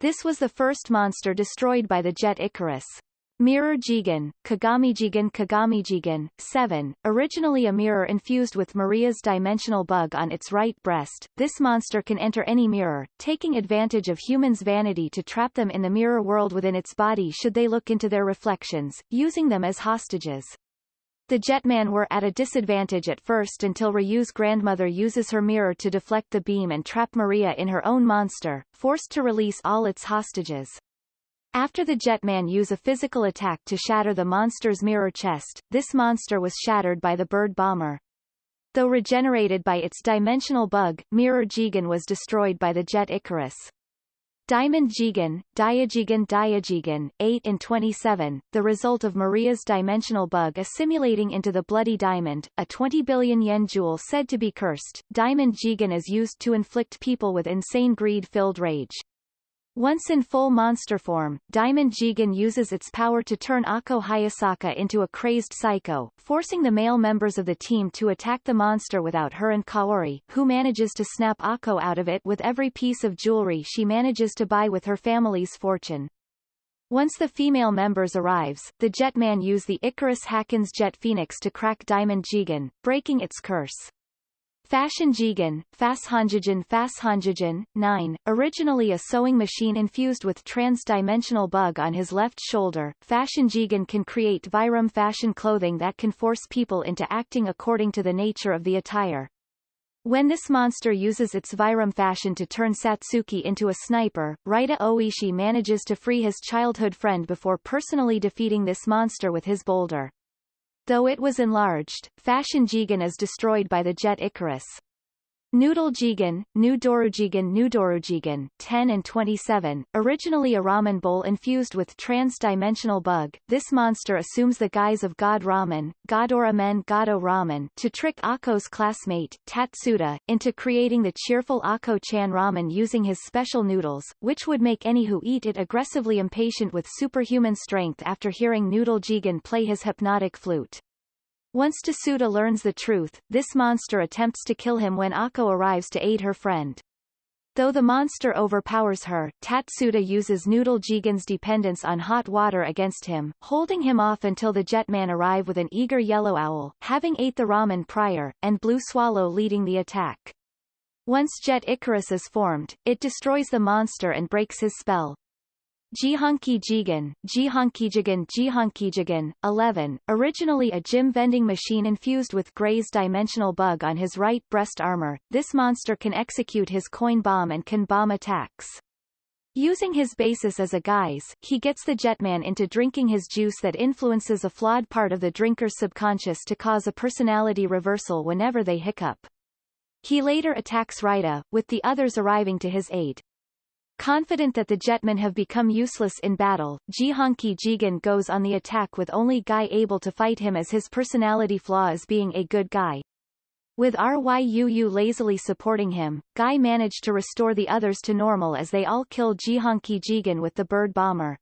This was the first monster destroyed by the Jet Icarus. Mirror Jigen, Kagamijigen Kagamijigen, 7, originally a mirror infused with Maria's dimensional bug on its right breast, this monster can enter any mirror, taking advantage of humans' vanity to trap them in the mirror world within its body should they look into their reflections, using them as hostages. The Jetman were at a disadvantage at first until Ryu's grandmother uses her mirror to deflect the beam and trap Maria in her own monster, forced to release all its hostages. After the Jetman use a physical attack to shatter the monster's mirror chest, this monster was shattered by the bird bomber. Though regenerated by its dimensional bug, Mirror Jigen was destroyed by the Jet Icarus. Diamond Jigen, Diajigen Diajigen, 8 and 27, the result of Maria's dimensional bug assimilating into the Bloody Diamond, a 20 billion yen jewel said to be cursed. Diamond Jigen is used to inflict people with insane greed-filled rage. Once in full monster form, Diamond Jigen uses its power to turn Akko Hayasaka into a crazed psycho, forcing the male members of the team to attack the monster without her and Kaori, who manages to snap Akko out of it with every piece of jewelry she manages to buy with her family's fortune. Once the female members arrives, the Jetman use the Icarus Haken's Jet Phoenix to crack Diamond Jigen, breaking its curse. Fashion Jigen, Fashanjigen Fashanjigen, 9, originally a sewing machine infused with Tranza's dimensional bug on his left shoulder, Fashion Jigen can create Vyram fashion clothing that can force people into acting according to the nature of the attire. When this monster uses its Vyram fashion to turn Satsuki into a sniper, Raita Oishi manages to free his childhood friend before personally defeating this monster with his boulder. Though it was enlarged, Fashion Jigen is destroyed by the jet Icarus. Noodle Jigen, New Dorujigen New Dorujigen, 10 and 27, originally a ramen bowl infused with Tranza's dimensional bug, this monster assumes the guise of God Ramen, Godora Men Godo Ramen to trick Akko's classmate, Tatsuda, into creating the cheerful Akko-chan ramen using his special noodles, which would make any who eat it aggressively impatient with superhuman strength after hearing Noodle Jigen play his hypnotic flute. Once Tatsuda learns the truth, this monster attempts to kill him when Akko arrives to aid her friend. Though the monster overpowers her, Tatsuda uses Noodle Jigen's dependence on hot water against him, holding him off until the Jetman arrive with an eager yellow owl, having ate the ramen prior, and Blue Swallow leading the attack. Once Jet Icarus is formed, it destroys the monster and breaks his spell. Jihonki Jigen, Jihonki Jigen Jihonki Jigen, 11, originally a gym vending machine infused with Gray's dimensional bug on his right breast armor, this monster can execute his coin bomb and can bomb attacks. Using his basis as a guise, he gets the Jetman into drinking his juice that influences a flawed part of the drinker's subconscious to cause a personality reversal whenever they hiccup. He later attacks Raita, with the others arriving to his aid. Confident that the Jetmen have become useless in battle, Jihonki Jigen goes on the attack with only Guy able to fight him as his personality flaw is being a good guy. With Ryuu lazily supporting him, Guy managed to restore the others to normal as they all kill Jihonki Jigen with the bird bomber.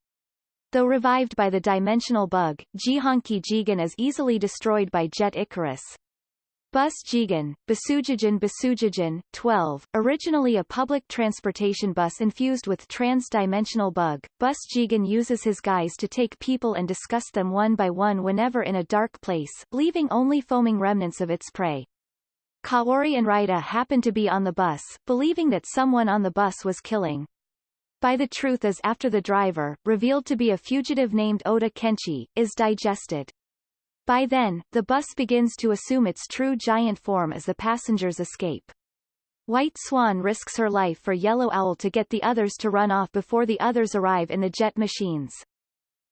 Though revived by the dimensional bug, Jihonki Jigen is easily destroyed by Jet Icarus. Bus Jigen, Basujijin Basujijin, 12, originally a public transportation bus infused with Tranza's dimensional bug, Bus Jigen uses his guise to take people and discuss them one by one whenever in a dark place, leaving only foaming remnants of its prey. Kaori and Raita happen to be on the bus, believing that someone on the bus was killing. By the truth is after the driver, revealed to be a fugitive named Oda Kenshi, is digested. By then, the bus begins to assume its true giant form as the passengers escape. White Swan risks her life for Yellow Owl to get the others to run off before the others arrive in the jet machines.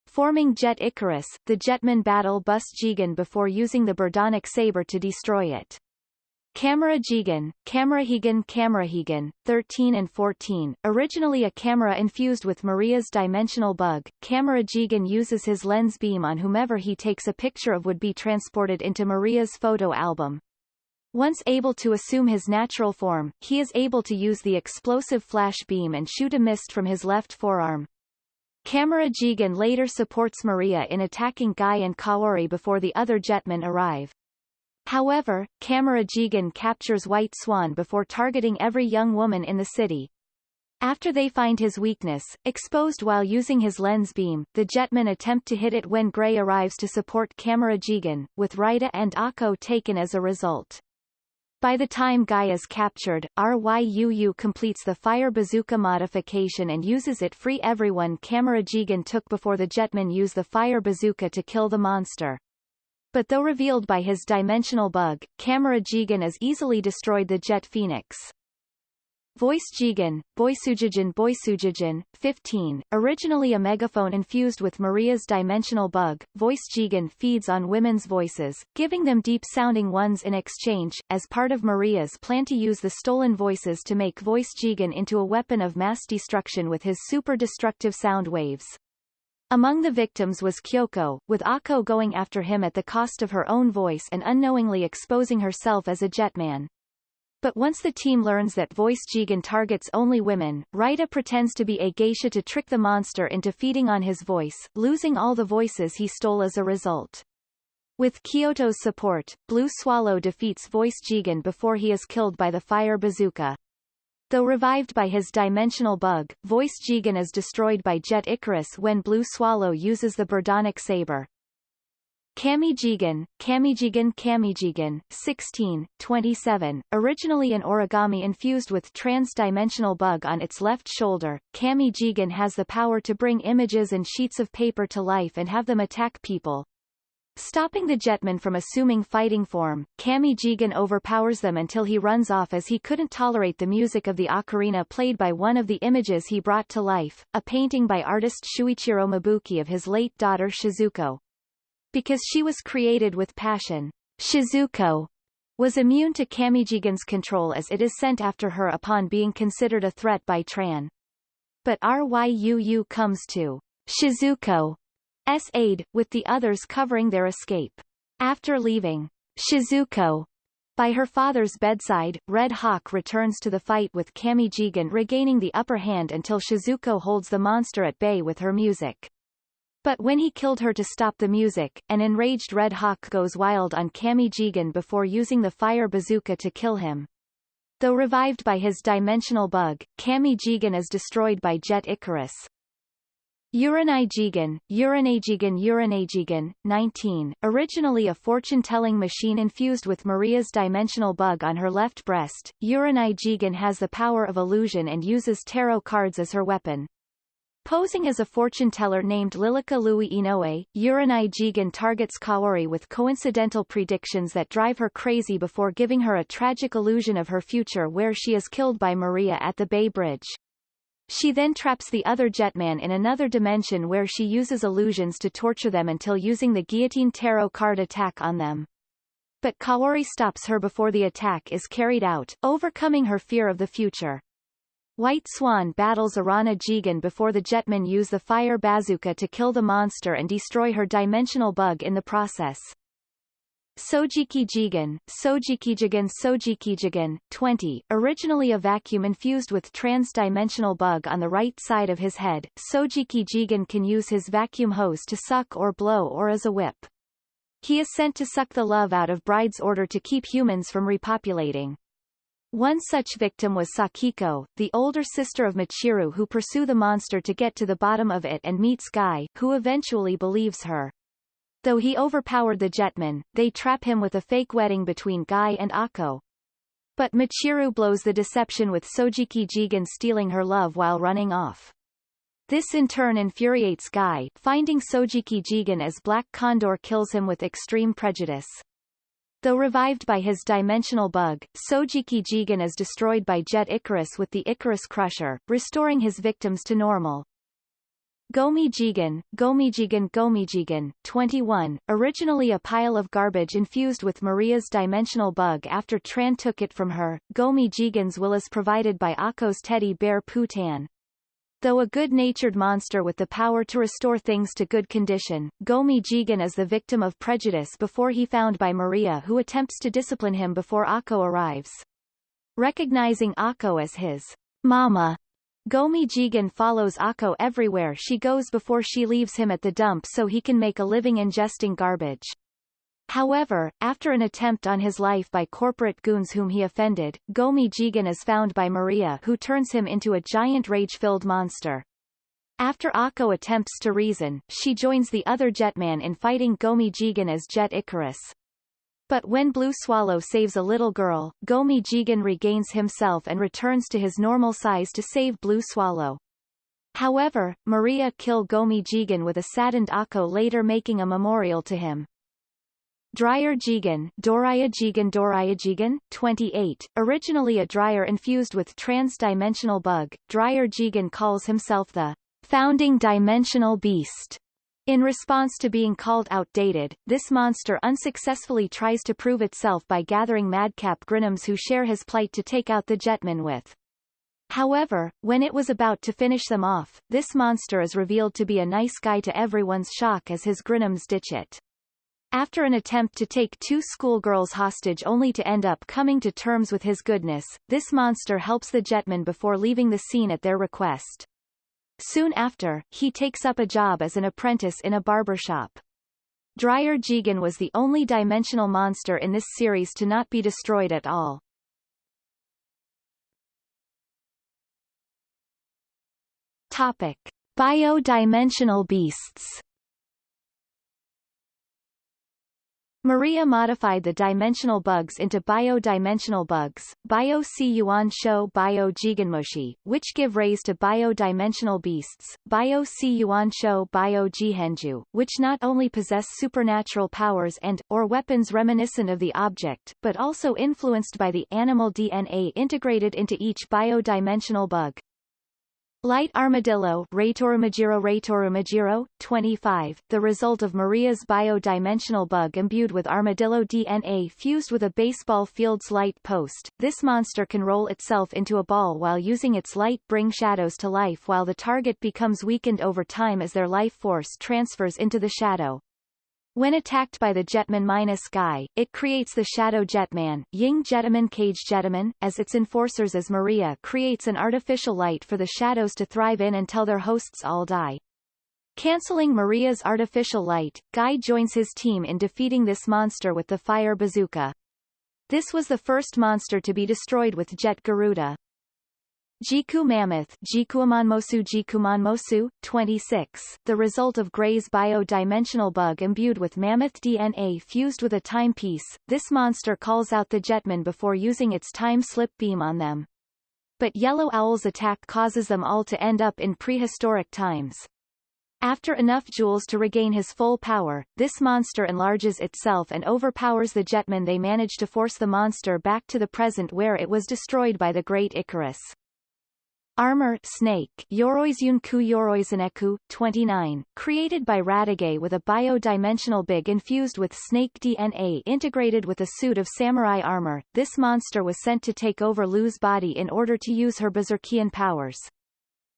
Forming Jet Icarus, the Jetmen battle Bus Jigen before using the Birdonic Saber to destroy it. Camera Jigen, Camerahigan Camerahigan, 13 and 14, originally a camera infused with Maria's dimensional bug, Camera Jigen uses his lens beam on whomever he takes a picture of would be transported into Maria's photo album. Once able to assume his natural form, he is able to use the explosive flash beam and shoot a mist from his left forearm. Camera Jigen later supports Maria in attacking Guy and Kaori before the other jetmen arrive. However, Camera Jigen captures White Swan before targeting every young woman in the city. After they find his weakness, exposed while using his lens beam, the jetmen attempt to hit it when Gray arrives to support Camera Jigen, with Raita and Akko taken as a result. By the time Guy is captured, Ryuu completes the fire bazooka modification and uses it free everyone Camera Jigen took before the jetmen use the fire bazooka to kill the monster. But though revealed by his dimensional bug, Camera Jigen is easily destroyed the Jet Phoenix. Voice Jigen, Boisujijin Boisujijin, 15, originally a megaphone infused with Maria's dimensional bug, Voice Jigen feeds on women's voices, giving them deep-sounding ones in exchange, as part of Maria's plan to use the stolen voices to make Voice Jigen into a weapon of mass destruction with his super-destructive sound waves. Among the victims was Kyoko, with Akko going after him at the cost of her own voice and unknowingly exposing herself as a jetman. But once the team learns that Voice Jigen targets only women, Raita pretends to be a geisha to trick the monster into feeding on his voice, losing all the voices he stole as a result. With Kyoko's support, Blue Swallow defeats Voice Jigen before he is killed by the fire bazooka. Though revived by his dimensional bug, Voice Jigen is destroyed by Jet Icarus when Blue Swallow uses the Birdonic Saber. Kamijigen, Kamijigen Kamijigen, 16, 27, originally an origami infused with Tranza's dimensional bug on its left shoulder, Kamijigen has the power to bring images and sheets of paper to life and have them attack people, Stopping the Jetman from assuming fighting form, Kami Jigen overpowers them until he runs off as he couldn't tolerate the music of the ocarina played by one of the images he brought to life, a painting by artist Shuichiro Mabuki of his late daughter Shizuko. Because she was created with passion, Shizuko was immune to Kamijigen's control as it is sent after her upon being considered a threat by Tran. But Ryuu comes to Shizuko's aid, with the others covering their escape. After leaving Shizuko by her father's bedside, Red Hawk returns to the fight with Kamijigen regaining the upper hand until Shizuko holds the monster at bay with her music. But when he killed her to stop the music, an enraged Red Hawk goes wild on Kamijigen before using the fire bazooka to kill him. Though revived by his dimensional bug, Kamijigen is destroyed by Jet Icarus. Uranijigen, Uranajigen Uranajigen, 19, originally a fortune-telling machine infused with Maria's dimensional bug on her left breast, Uranijigen has the power of illusion and uses tarot cards as her weapon. Posing as a fortune-teller named Lilica Louis Inoue, Uranai Jigen targets Kaori with coincidental predictions that drive her crazy before giving her a tragic illusion of her future where she is killed by Maria at the Bay Bridge. She then traps the other Jetman in another dimension where she uses illusions to torture them until using the guillotine tarot card attack on them. But Kaori stops her before the attack is carried out, overcoming her fear of the future. White Swan battles Arana Jigen before the Jetmen use the fire bazooka to kill the monster and destroy her dimensional bug in the process. Sojiki Jigen, Sojiki Jigen Sojiki Jigen, 20, originally a vacuum infused with Tranza's dimensional bug on the right side of his head, Sojiki Jigen can use his vacuum hose to suck or blow or as a whip. He is sent to suck the love out of brides order to keep humans from repopulating. One such victim was Sakiko, the older sister of Michiru who pursue the monster to get to the bottom of it and meets Guy, who eventually believes her. Though he overpowered the Jetman, they trap him with a fake wedding between Guy and Akko. But Michiru blows the deception with Sojiki Jigen stealing her love while running off. This in turn infuriates Guy, finding Sojiki Jigen as Black Condor kills him with extreme prejudice. Though revived by his dimensional bug, Sojiki Jigen is destroyed by Jet Icarus with the Icarus Crusher, restoring his victims to normal. Gomi Jigen, Gomijigen Gomijigen, 21, originally a pile of garbage infused with Maria's dimensional bug after Tran took it from her, Gomi Jigen's will is provided by Akko's teddy bear Putan. Though a good-natured monster with the power to restore things to good condition, Gomi Jigen is the victim of prejudice before he found by Maria who attempts to discipline him before Akko arrives. Recognizing Akko as his mama, Gomi Jigen follows Akko everywhere she goes before she leaves him at the dump so he can make a living ingesting garbage. However, after an attempt on his life by corporate goons whom he offended, Gomi Jigen is found by Maria who turns him into a giant rage-filled monster. After Akko attempts to reason, she joins the other Jetman in fighting Gomi Jigen as Jet Icarus. But when Blue Swallow saves a little girl, Gomi Jigen regains himself and returns to his normal size to save Blue Swallow. However, Maria kill Gomi Jigen with a saddened Akko later making a memorial to him. Dryer Jigen, Doraya Jigen Doraya Jigen, 28, originally a dryer infused with Tranza's dimensional bug, Dryer Jigen calls himself the founding dimensional beast. In response to being called outdated, this monster unsuccessfully tries to prove itself by gathering madcap Grinams who share his plight to take out the Jetman with. However, when it was about to finish them off, this monster is revealed to be a nice guy to everyone's shock as his Grinams ditch it. After an attempt to take two schoolgirls hostage only to end up coming to terms with his goodness, this monster helps the Jetman before leaving the scene at their request. Soon after, he takes up a job as an apprentice in a barber shop. Dryer Jigen was the only dimensional monster in this series to not be destroyed at all. Topic. Bio-dimensional beasts Maria modified the dimensional bugs into bio-dimensional bugs, bio si Yuan Shou bio Jigenmoshi, which give raise to bio-dimensional beasts, bio si Yuan Shou bio Jihenju, which not only possess supernatural powers and, or weapons reminiscent of the object, but also influenced by the animal DNA integrated into each bio-dimensional bug. Light Armadillo Ratorumagiro Ratorumagiro, 25, the result of Maria's bio-dimensional bug imbued with armadillo DNA fused with a baseball field's light post. This monster can roll itself into a ball while using its light bring shadows to life while the target becomes weakened over time as their life force transfers into the shadow. When attacked by the Jetman minus Guy, it creates the Shadow Jetman, Ying Jetman Cage Jetman, as its enforcers as Maria creates an artificial light for the shadows to thrive in until their hosts all die. Canceling Maria's artificial light, Guy joins his team in defeating this monster with the fire bazooka. This was the first monster to be destroyed with Jet Garuda. Jiku Mammoth Jikuamanmosu Jikumanmosu, 26, the result of Gray's bio-dimensional bug imbued with mammoth DNA fused with a timepiece, this monster calls out the Jetmen before using its time-slip beam on them. But Yellow Owl's attack causes them all to end up in prehistoric times. After enough joules to regain his full power, this monster enlarges itself and overpowers the Jetmen they manage to force the monster back to the present where it was destroyed by the Great Icarus. Armor Snake Yoroizunku Yoroizuneku, 29, created by Radiguet with a bio-dimensional big infused with snake DNA integrated with a suit of samurai armor, this monster was sent to take over Lu's body in order to use her berserkian powers.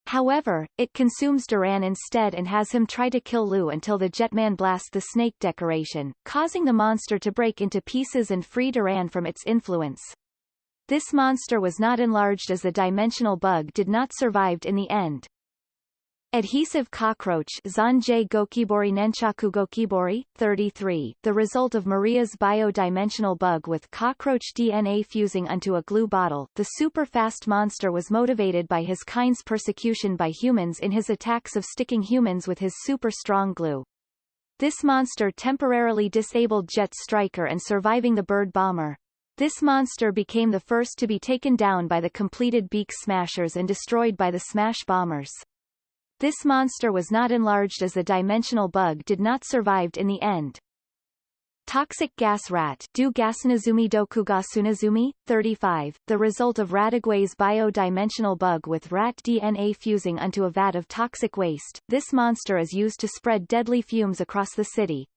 However, it consumes Duran instead and has him try to kill Lu until the Jetman blasts the snake decoration, causing the monster to break into pieces and free Duran from its influence. This monster was not enlarged as the dimensional bug did not survived in the end. Adhesive cockroach Zanjay Gokibori Nenchaku Gokibori, 33, the result of Maria's bio-dimensional bug with cockroach DNA fusing onto a glue bottle. The super-fast monster was motivated by his kind's persecution by humans in his attacks of sticking humans with his super-strong glue. This monster temporarily disabled Jet Striker and surviving the bird bomber. This monster became the first to be taken down by the completed Beak Smashers and destroyed by the Smash Bombers. This monster was not enlarged as the dimensional bug did not survived in the end. Toxic gas rat Do Gasunazumi Dokugasunazumi, 35, the result of Radiguet's bio-dimensional bug with rat DNA fusing onto a vat of toxic waste, this monster is used to spread deadly fumes across the city.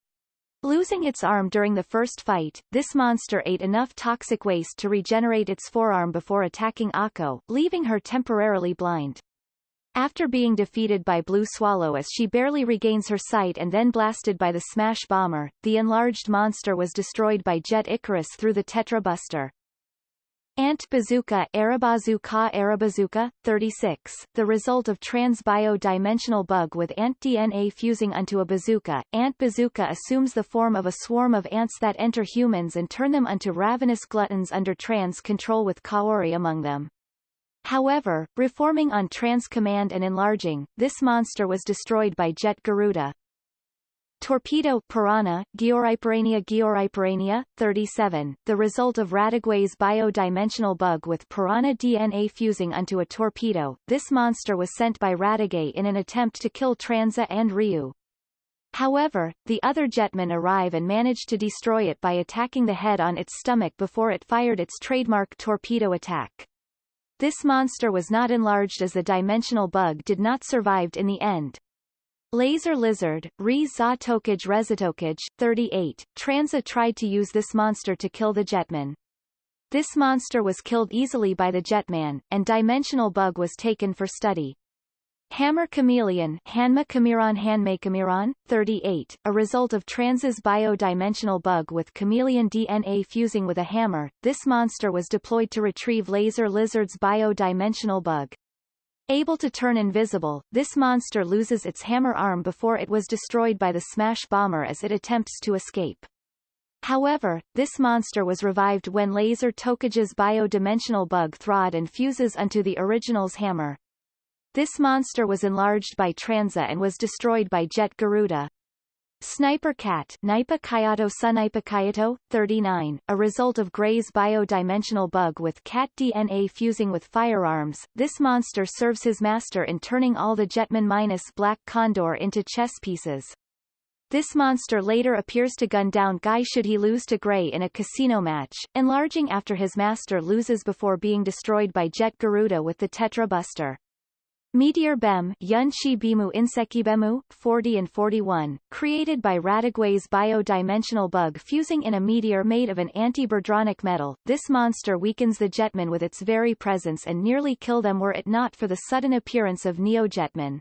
Losing its arm during the first fight, this monster ate enough toxic waste to regenerate its forearm before attacking Akko, leaving her temporarily blind. After being defeated by Blue Swallow as she barely regains her sight and then blasted by the Smash Bomber, the enlarged monster was destroyed by Jet Icarus through the Tetra Buster. Ant bazooka Arabazuka Arabazuka, 36, the result of Tranza's bio-dimensional bug with ant DNA fusing onto a bazooka. Ant bazooka assumes the form of a swarm of ants that enter humans and turn them unto ravenous gluttons under Tranza's control with Kaori among them. However, reforming on Tranza's command and enlarging, this monster was destroyed by Jet Garuda. Torpedo Piranha, Georhyperania Georhyperania, 37, the result of Radiguet's bio-dimensional bug with piranha DNA fusing onto a torpedo. This monster was sent by Radiguet in an attempt to kill Tranza and Ryu. However, the other jetmen arrive and manage to destroy it by attacking the head on its stomach before it fired its trademark torpedo attack. This monster was not enlarged as the dimensional bug did not survived in the end. Laser Lizard, Re za Tokage Rezatokage, 38, Tranza tried to use this monster to kill the Jetman. This monster was killed easily by the Jetman, and Dimensional Bug was taken for study. Hammer Chameleon Hanma Chimerion Hanme Chimerion, 38, a result of Tranza's bio-dimensional bug with chameleon DNA fusing with a hammer, this monster was deployed to retrieve Laser Lizard's bio-dimensional bug. Able to turn invisible, this monster loses its hammer arm before it was destroyed by the Smash Bomber as it attempts to escape. However, this monster was revived when Laser Tokage's bio-dimensional bug thawed and fuses onto the original's hammer. This monster was enlarged by Tranza and was destroyed by Jet Garuda. Sniper Cat Kayato, 39, a result of Gray's bio-dimensional bug with cat DNA fusing with firearms, this monster serves his master in turning all the Jetman minus Black Condor into chess pieces. This monster later appears to gun down Guy should he lose to Gray in a casino match, enlarging after his master loses before being destroyed by Jet Garuda with the Tetra Buster. Meteor Bem Yunchi Bimu Insekibemu, 40 and 41, created by Radiguet's bio-dimensional bug fusing in a meteor made of an anti-birdonic metal, this monster weakens the jetmen with its very presence and nearly kill them were it not for the sudden appearance of Neo-Jetman.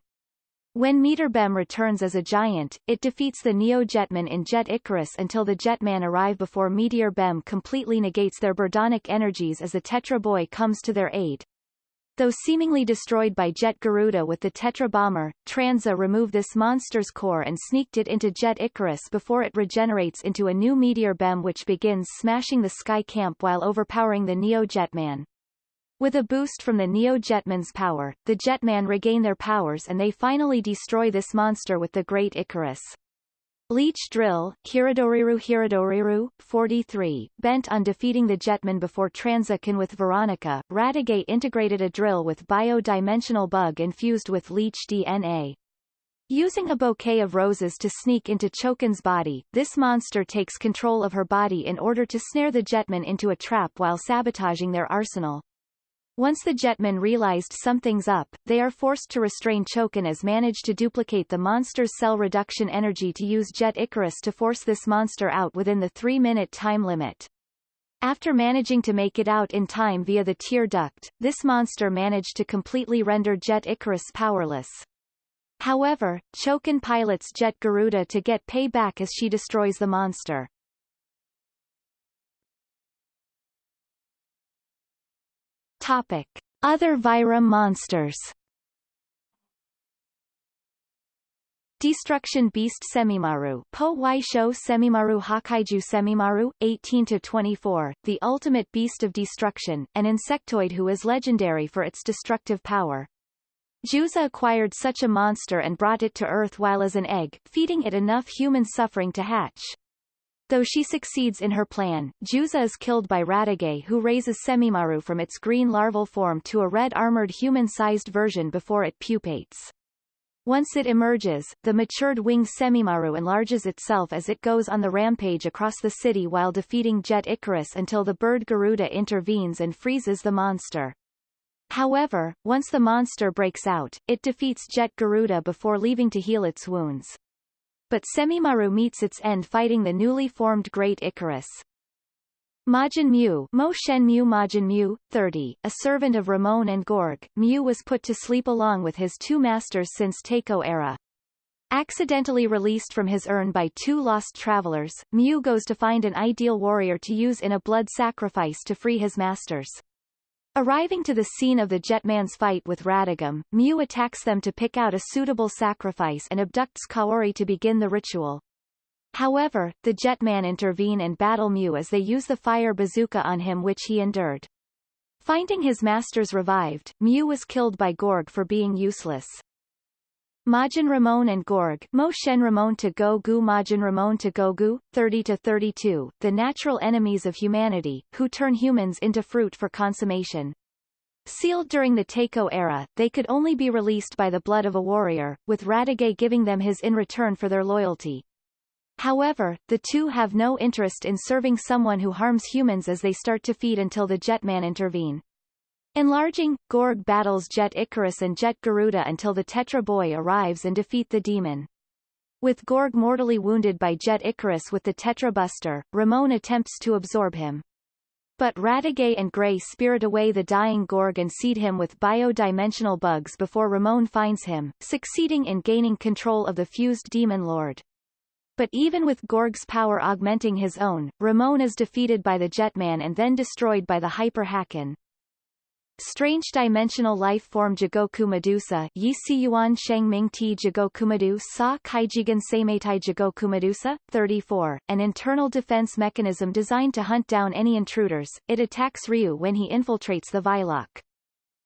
When Meteor Bem returns as a giant, it defeats the Neo-Jetman in Jet Icarus until the Jetman arrive before Meteor Bem completely negates their birdonic energies as the Tetra Boy comes to their aid. Though seemingly destroyed by Jet Garuda with the Tetra Bomber, Tranza removed this monster's core and sneaked it into Jet Icarus before it regenerates into a new Meteor Bem which begins smashing the Sky Camp while overpowering the Neo Jetman. With a boost from the Neo Jetman's power, the Jetman regain their powers and they finally destroy this monster with the Great Icarus. Leech Drill, Hiradoriru Hiradoriru, 43, bent on defeating the Jetman before Transakin with Veronica, Radiguet integrated a drill with bio-dimensional bug infused with Leech DNA. Using a bouquet of roses to sneak into Chokin's body, this monster takes control of her body in order to snare the Jetman into a trap while sabotaging their arsenal. Once the Jetmen realized something's up, they are forced to restrain Chokin as manage to duplicate the monster's cell reduction energy to use Jet Icarus to force this monster out within the three-minute time limit. After managing to make it out in time via the tear duct, this monster managed to completely render Jet Icarus powerless. However, Chokin pilots Jet Garuda to get payback as she destroys the monster. Topic. Other Vyram monsters Destruction Beast Semimaru Po Wai Sho Semimaru Hakaiju Semimaru, 18-24, the ultimate beast of destruction, an insectoid who is legendary for its destructive power. Juza acquired such a monster and brought it to Earth while as an egg, feeding it enough human suffering to hatch. Though she succeeds in her plan, Juza is killed by Radiguet who raises Semimaru from its green larval form to a red-armored human-sized version before it pupates. Once it emerges, the matured winged Semimaru enlarges itself as it goes on the rampage across the city while defeating Jet Icarus until the bird Garuda intervenes and freezes the monster. However, once the monster breaks out, it defeats Jet Garuda before leaving to heal its wounds but Semimaru meets its end fighting the newly formed Great Icarus. Majin Mu, Mo Shen Mu Majin Mu, 30, a servant of Ramon and Gorg, Mu was put to sleep along with his two masters since Taiko era. Accidentally released from his urn by two lost travelers, Mu goes to find an ideal warrior to use in a blood sacrifice to free his masters. Arriving to the scene of the Jetman's fight with Radagum, Mew attacks them to pick out a suitable sacrifice and abducts Kaori to begin the ritual. However, the Jetman intervene and battle Mew as they use the fire bazooka on him which he endured. Finding his masters revived, Mew was killed by Gorg for being useless. Majin Ramon and Gorg Mo Shen Ramon to Gogu Majin Ramon to Gogu, Thirty to thirty-two. the natural enemies of humanity, who turn humans into fruit for consummation. Sealed during the Taiko era, they could only be released by the blood of a warrior, with Radiguet giving them his in return for their loyalty. However, the two have no interest in serving someone who harms humans as they start to feed until the Jetman intervene. Enlarging, Gorg battles Jet Icarus and Jet Garuda until the Tetra Boy arrives and defeat the demon. With Gorg mortally wounded by Jet Icarus with the Tetra Buster, Ramon attempts to absorb him. But Radiguet and Gray spirit away the dying Gorg and seed him with bio-dimensional bugs before Ramon finds him, succeeding in gaining control of the fused Demon Lord. But even with Gorg's power augmenting his own, Ramon is defeated by the Jetman and then destroyed by the Hyper Hacken. Strange dimensional life form Jigoku Medusa Yi Yuan Sheng Ming Ti Jigoku Medusa Kaijigan Seimeitai Jigoku Medusa, 34, an internal defense mechanism designed to hunt down any intruders, it attacks Ryu when he infiltrates the Vylok.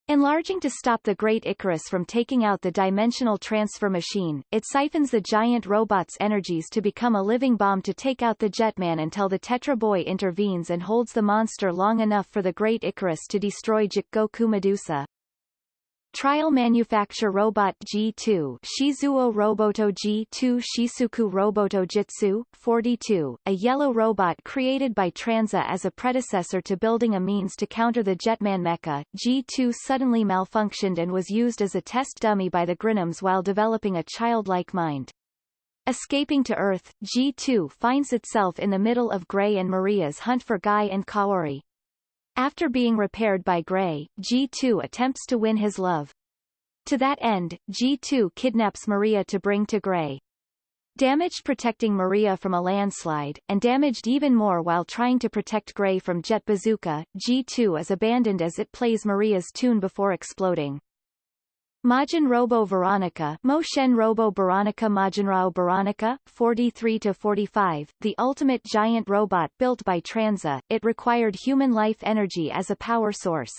Enlarging to stop the Great Icarus from taking out the dimensional transfer machine, it siphons the giant robot's energies to become a living bomb to take out the Jetman until the Tetra Boy intervenes and holds the monster long enough for the Great Icarus to destroy Goku Medusa. Trial manufacture robot G2 Shizuo Roboto G2 Shisuku Roboto Jitsu, 42, a yellow robot created by Tranza as a predecessor to building a means to counter the Jetman mecha. G2 suddenly malfunctioned and was used as a test dummy by the Grinams while developing a childlike mind. Escaping to Earth, G2 finds itself in the middle of Gray and Maria's hunt for Guy and Kaori. After being repaired by Gray, G2 attempts to win his love. To that end, G2 kidnaps Maria to bring to Gray. Damaged protecting Maria from a landslide, and damaged even more while trying to protect Gray from Jet Bazooka, G2 is abandoned as it plays Maria's tune before exploding. Majin Robo Veronica Moshen Robo Veronica Majinrao Veronica, 43-45, the ultimate giant robot built by Tranza. it required human life energy as a power source.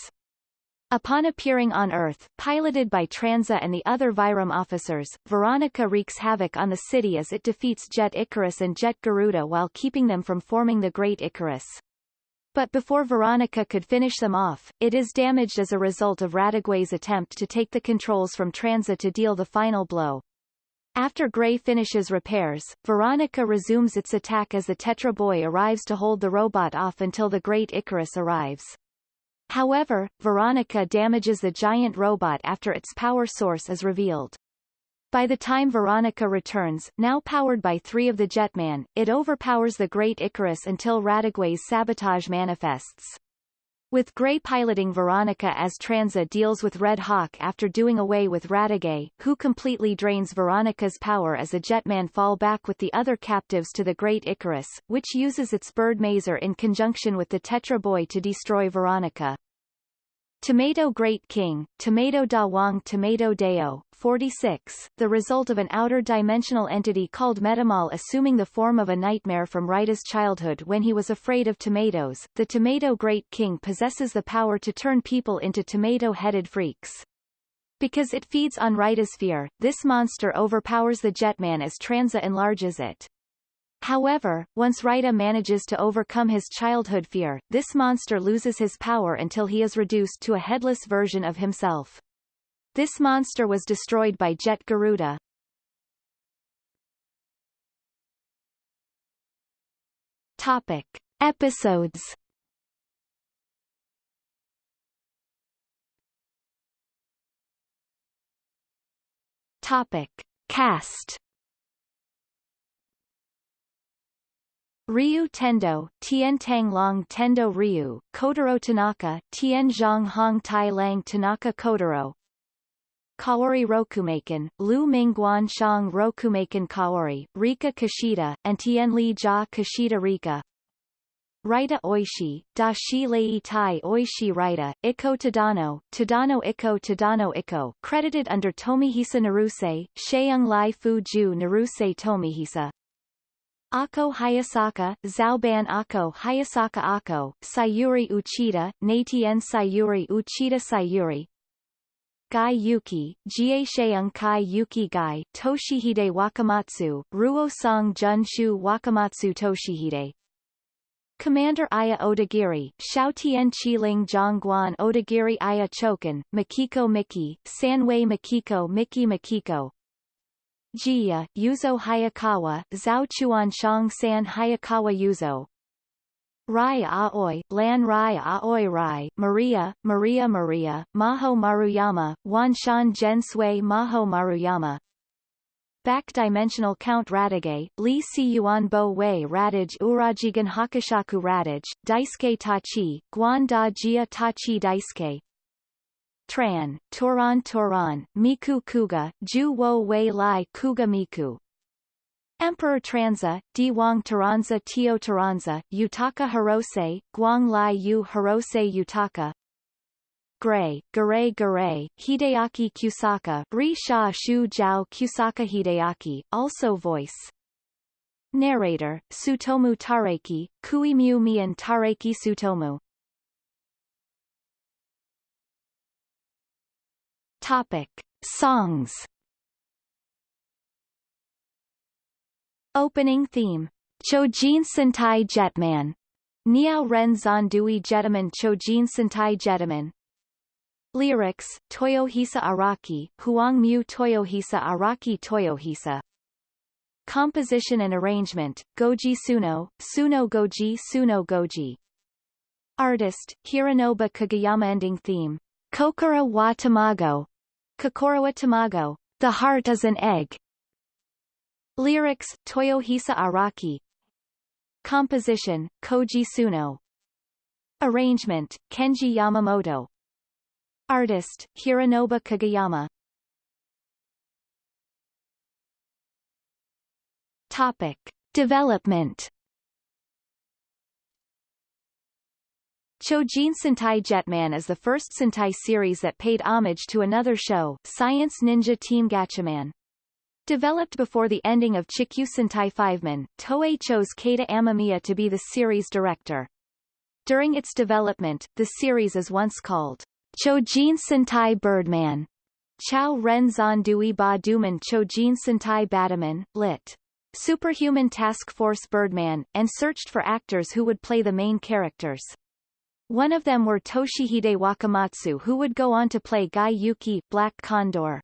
Upon appearing on Earth, piloted by Tranza and the other Vyram officers, Veronica wreaks havoc on the city as it defeats Jet Icarus and Jet Garuda while keeping them from forming the Great Icarus. But before Veronica could finish them off, it is damaged as a result of Radiguet's attempt to take the controls from Tranza to deal the final blow. After Gray finishes repairs, Veronica resumes its attack as the Tetra Boy arrives to hold the robot off until the Great Icarus arrives. However, Veronica damages the giant robot after its power source is revealed. By the time Veronica returns, now powered by three of the Jetman, it overpowers the Great Icarus until Radiguet's sabotage manifests. With Gray piloting Veronica as Tranza deals with Red Hawk after doing away with Radiguet, who completely drains Veronica's power as the Jetman fall back with the other captives to the Great Icarus, which uses its bird maser in conjunction with the Tetra Boy to destroy Veronica. Tomato Great King, Tomato Da Wong Tomato Deo, 46, the result of an outer dimensional entity called Metamol assuming the form of a nightmare from Raita's childhood when he was afraid of tomatoes. The Tomato Great King possesses the power to turn people into tomato-headed freaks. Because it feeds on Raita's fear, this monster overpowers the Jetman as Tranza enlarges it. However, once Raita manages to overcome his childhood fear, this monster loses his power until he is reduced to a headless version of himself. This monster was destroyed by Jet Garuda. Topic. Episodes Topic. Cast Ryu Tendo, Tien Tang Long Tendo Ryu, Kotaro Tanaka, Tien Zhang Hong Tai Lang Tanaka Kotaro, Kaori Rokumaken, Lu Mingguan Shang Rokumaken Kaori, Rika Kashida, and Tien Li Jia Kashida Rika. Raita Oishi, Dashi Lei Tai Oishi Raita, Iko Tadano, Tadano Iko Tadano Iko, credited under Tomihisa Naruse, Sheung Lai Fu Ju Naruse Tomihisa. Ako Hayasaka, Zhaoban Ako Hayasaka Ako, Sayuri Uchida, Natien Sayuri Uchida Sayuri, Gai Yuki, Jiesheung Kai Yuki Gai, Toshihide Wakamatsu, Ruo Song Junshu Wakamatsu Toshihide. Commander Aya Odagiri, Xiao Tian Qiling Zhongguan Odagiri Aya Chokan, Makiko Miki, Sanwei Makiko Miki Makiko, Jiya, Yuzo Hayakawa, Zhao Chuan Shang San Hayakawa Yuzo, Rai Aoi, Lan Rai Aoi Rai, Maria, Maria Maria, Maho Maruyama, Wanshan Gen Sui Maho Maruyama, Back-dimensional Count Radiguet, Li Si Yuan Bo Wei Radij Urajigan Hakushaku Radij, Daisuke Tachi, Guan Da Jia Tachi Daisuke, Tran, Turan Turan, Miku Kuga, Ju Wo Wei Lai Kuga Miku. Emperor Tranza, Diwang Taranza Tio Taranza, Utaka Hirose, Guang Lai Yu Hirose Utaka, Gray, Garay Garay, Hideaki Kusaka, Ri Sha Shu Kusaka Hideaki, also voice. Narrator, Sutomu Tareki, Kuimyu Mian Tareki Sutomu Topic. Songs. Opening theme. Chojin Sentai Jetman. Niao Ren Zandui Jetaman Chojin Sentai Jetaman. Lyrics, Toyohisa Araki, Huang Mu Toyohisa Araki Toyohisa. Composition and arrangement, Goji Suno, Suno Goji. Suno Goji. Artist, Hironobu Kageyama. Ending theme, Kokora wa Tamago, Kokora wa Tamago, The Heart is an Egg. Lyrics, Toyohisa Araki. Composition, Koji Suno. Arrangement, Kenji Yamamoto. Artist, Hironobu Kageyama. Topic. Development Chojin Sentai Jetman is the first Sentai series that paid homage to another show, Science Ninja Team Gatchaman. Developed before the ending of Chikyu Sentai Fiveman, Toei chose Keita Amamiya to be the series director. During its development, the series is once called Chojin Sentai Birdman, Chao Ren Zandui Ba Duman Chojin Sentai Bataman, lit. Superhuman Task Force Birdman, and searched for actors who would play the main characters. One of them were Toshihide Wakamatsu who would go on to play Guy Yuki, Black Condor.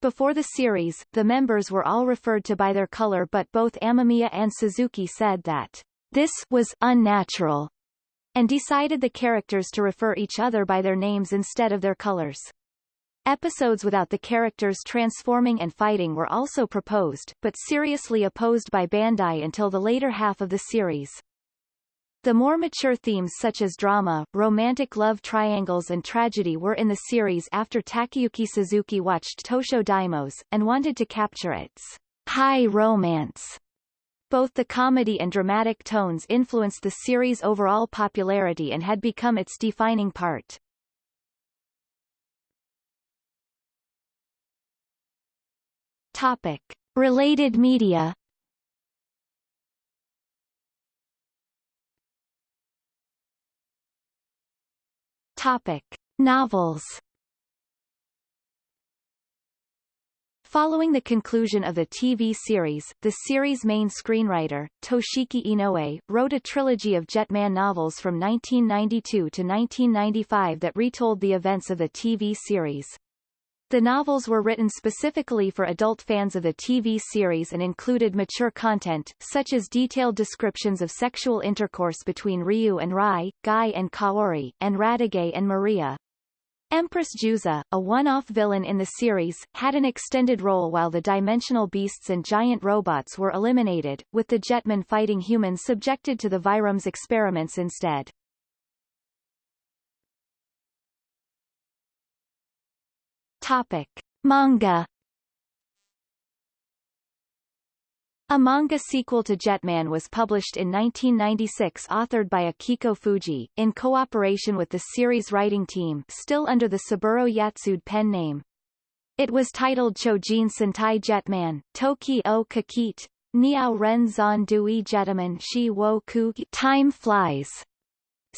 Before the series, the members were all referred to by their color but both Amamiya and Suzuki said that this was unnatural and decided the characters to refer each other by their names instead of their colors. Episodes without the characters transforming and fighting were also proposed, but seriously opposed by Bandai until the later half of the series. The more mature themes such as drama, romantic love triangles and tragedy were in the series after Takayuki Suzuki watched Tosho Daimos, and wanted to capture its high romance. Both the comedy and dramatic tones influenced the series' overall popularity and had become its defining part. Topic. Related media Topic. Novels Following the conclusion of the TV series, the series' main screenwriter, Toshiki Inoue, wrote a trilogy of Jetman novels from 1992 to 1995 that retold the events of the TV series. The novels were written specifically for adult fans of the TV series and included mature content, such as detailed descriptions of sexual intercourse between Ryu and Rai, Guy and Kaori, and Radiguet and Maria. Empress Juza, a one-off villain in the series, had an extended role while the dimensional beasts and giant robots were eliminated, with the Jetmen fighting humans subjected to the Vyram's experiments instead. Topic. Manga A manga sequel to Jetman was published in 1996 authored by Akiko Fuji, in cooperation with the series writing team still under the Saburo Yatsude pen name. It was titled Chojin Sentai Jetman, Toki o Kakite, Niao Ren Zon Dui Jetaman Shi Wo Ku Time Flies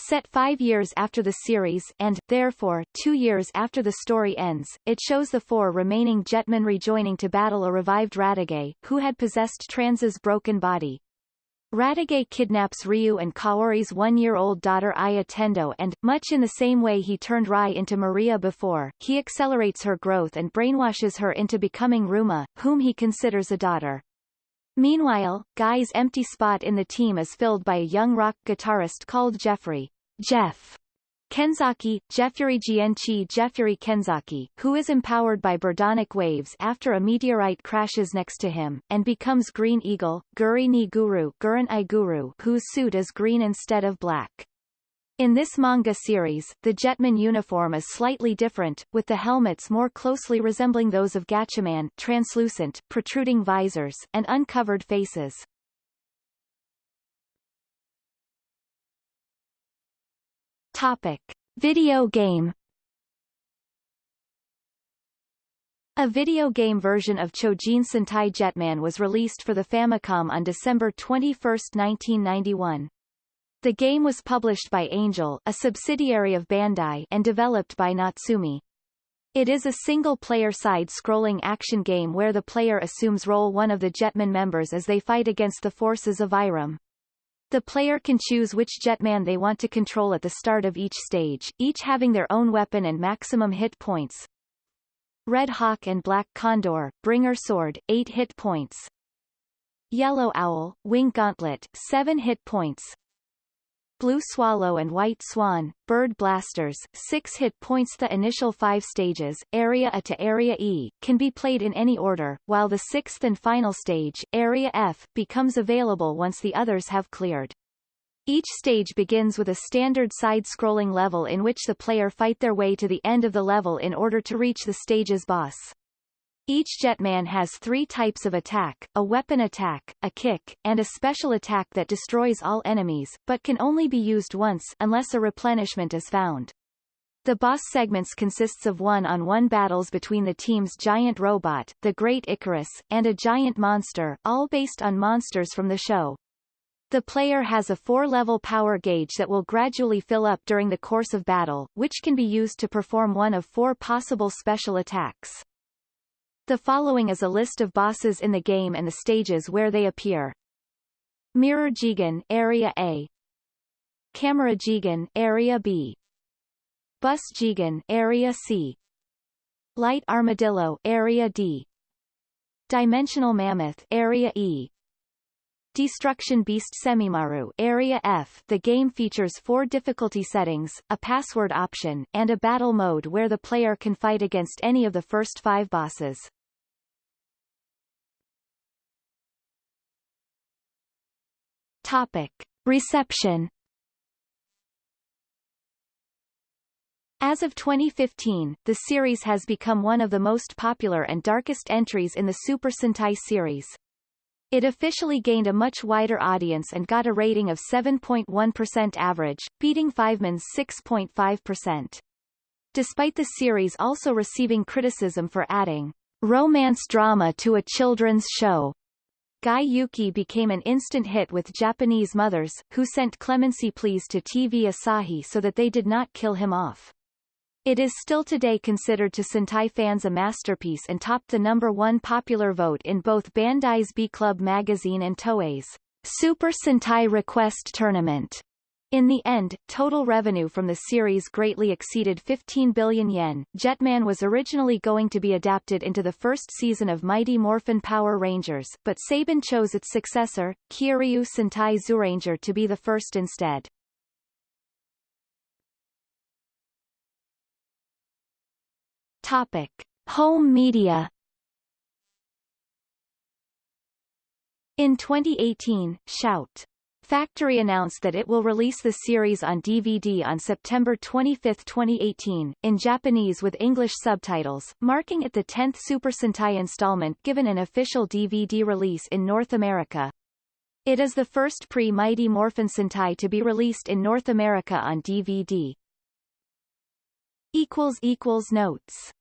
Set five years after the series and, therefore, two years after the story ends, it shows the four remaining Jetmen rejoining to battle a revived Radiguet, who had possessed Tranza's broken body. Radiguet kidnaps Ryu and Kaori's one-year-old daughter Aya Tendo and, much in the same way he turned Rai into Maria before, he accelerates her growth and brainwashes her into becoming Ruma, whom he considers a daughter. Meanwhile, Guy's empty spot in the team is filled by a young rock guitarist called Jeffrey. Jeff. Kenzaki, Jeffrey Gienchi Jeffrey Kenzaki, who is empowered by Birdonic waves after a meteorite crashes next to him, and becomes Green Eagle, Guri ni Guru, Guru whose suit is green instead of black. In this manga series, the Jetman uniform is slightly different, with the helmets more closely resembling those of Gatchaman translucent, protruding visors, and uncovered faces. Topic. Video game A video game version of Chojin Sentai Jetman was released for the Famicom on December 21, 1991. The game was published by Angel, a subsidiary of Bandai, and developed by Natsume. It is a single-player side-scrolling action game where the player assumes role one of the Jetman members as they fight against the forces of Vyram. The player can choose which Jetman they want to control at the start of each stage, each having their own weapon and maximum hit points. Red Hawk and Black Condor, Bringer Sword, 8 hit points. Yellow Owl, Wing Gauntlet, 7 hit points. Blue Swallow and White Swan, Bird Blasters, 6 hit points The initial five stages, Area A to Area E, can be played in any order, while the sixth and final stage, Area F, becomes available once the others have cleared. Each stage begins with a standard side-scrolling level in which the player fight their way to the end of the level in order to reach the stage's boss. Each Jetman has three types of attack, a weapon attack, a kick, and a special attack that destroys all enemies, but can only be used once unless a replenishment is found. The boss segments consists of one-on-one -on -one battles between the team's giant robot, the Great Icarus, and a giant monster, all based on monsters from the show. The player has a four-level power gauge that will gradually fill up during the course of battle, which can be used to perform one of four possible special attacks. The following is a list of bosses in the game and the stages where they appear. Mirror Jigen, Area A. Camera Jigen, Area B. Bus Jigen, Area C. Light Armadillo, Area D. Dimensional Mammoth, Area E. Destruction Beast Semimaru Area F The game features four difficulty settings, a password option, and a battle mode where the player can fight against any of the first five bosses. Topic. Reception As of 2015, the series has become one of the most popular and darkest entries in the Super Sentai series. It officially gained a much wider audience and got a rating of 7.1% average, beating Fiveman's 6.5%. Despite the series also receiving criticism for adding romance drama to a children's show, Gai Yuki became an instant hit with Japanese mothers, who sent clemency pleas to TV Asahi so that they did not kill him off. It is still today considered to Sentai fans a masterpiece and topped the number one popular vote in both Bandai's B-Club magazine and Toei's Super Sentai Request Tournament. In the end, total revenue from the series greatly exceeded 15 billion yen. Jetman was originally going to be adapted into the first season of Mighty Morphin Power Rangers, but Saban chose its successor, Kyoryu Sentai Zyuranger to be the first instead. Topic: Home media. In 2018, Shout! Factory announced that it will release the series on DVD on September 25, 2018, in Japanese with English subtitles, marking it the 10th Super Sentai installment given an official DVD release in North America. It is the first pre-Mighty Morphin Sentai to be released in North America on DVD. Notes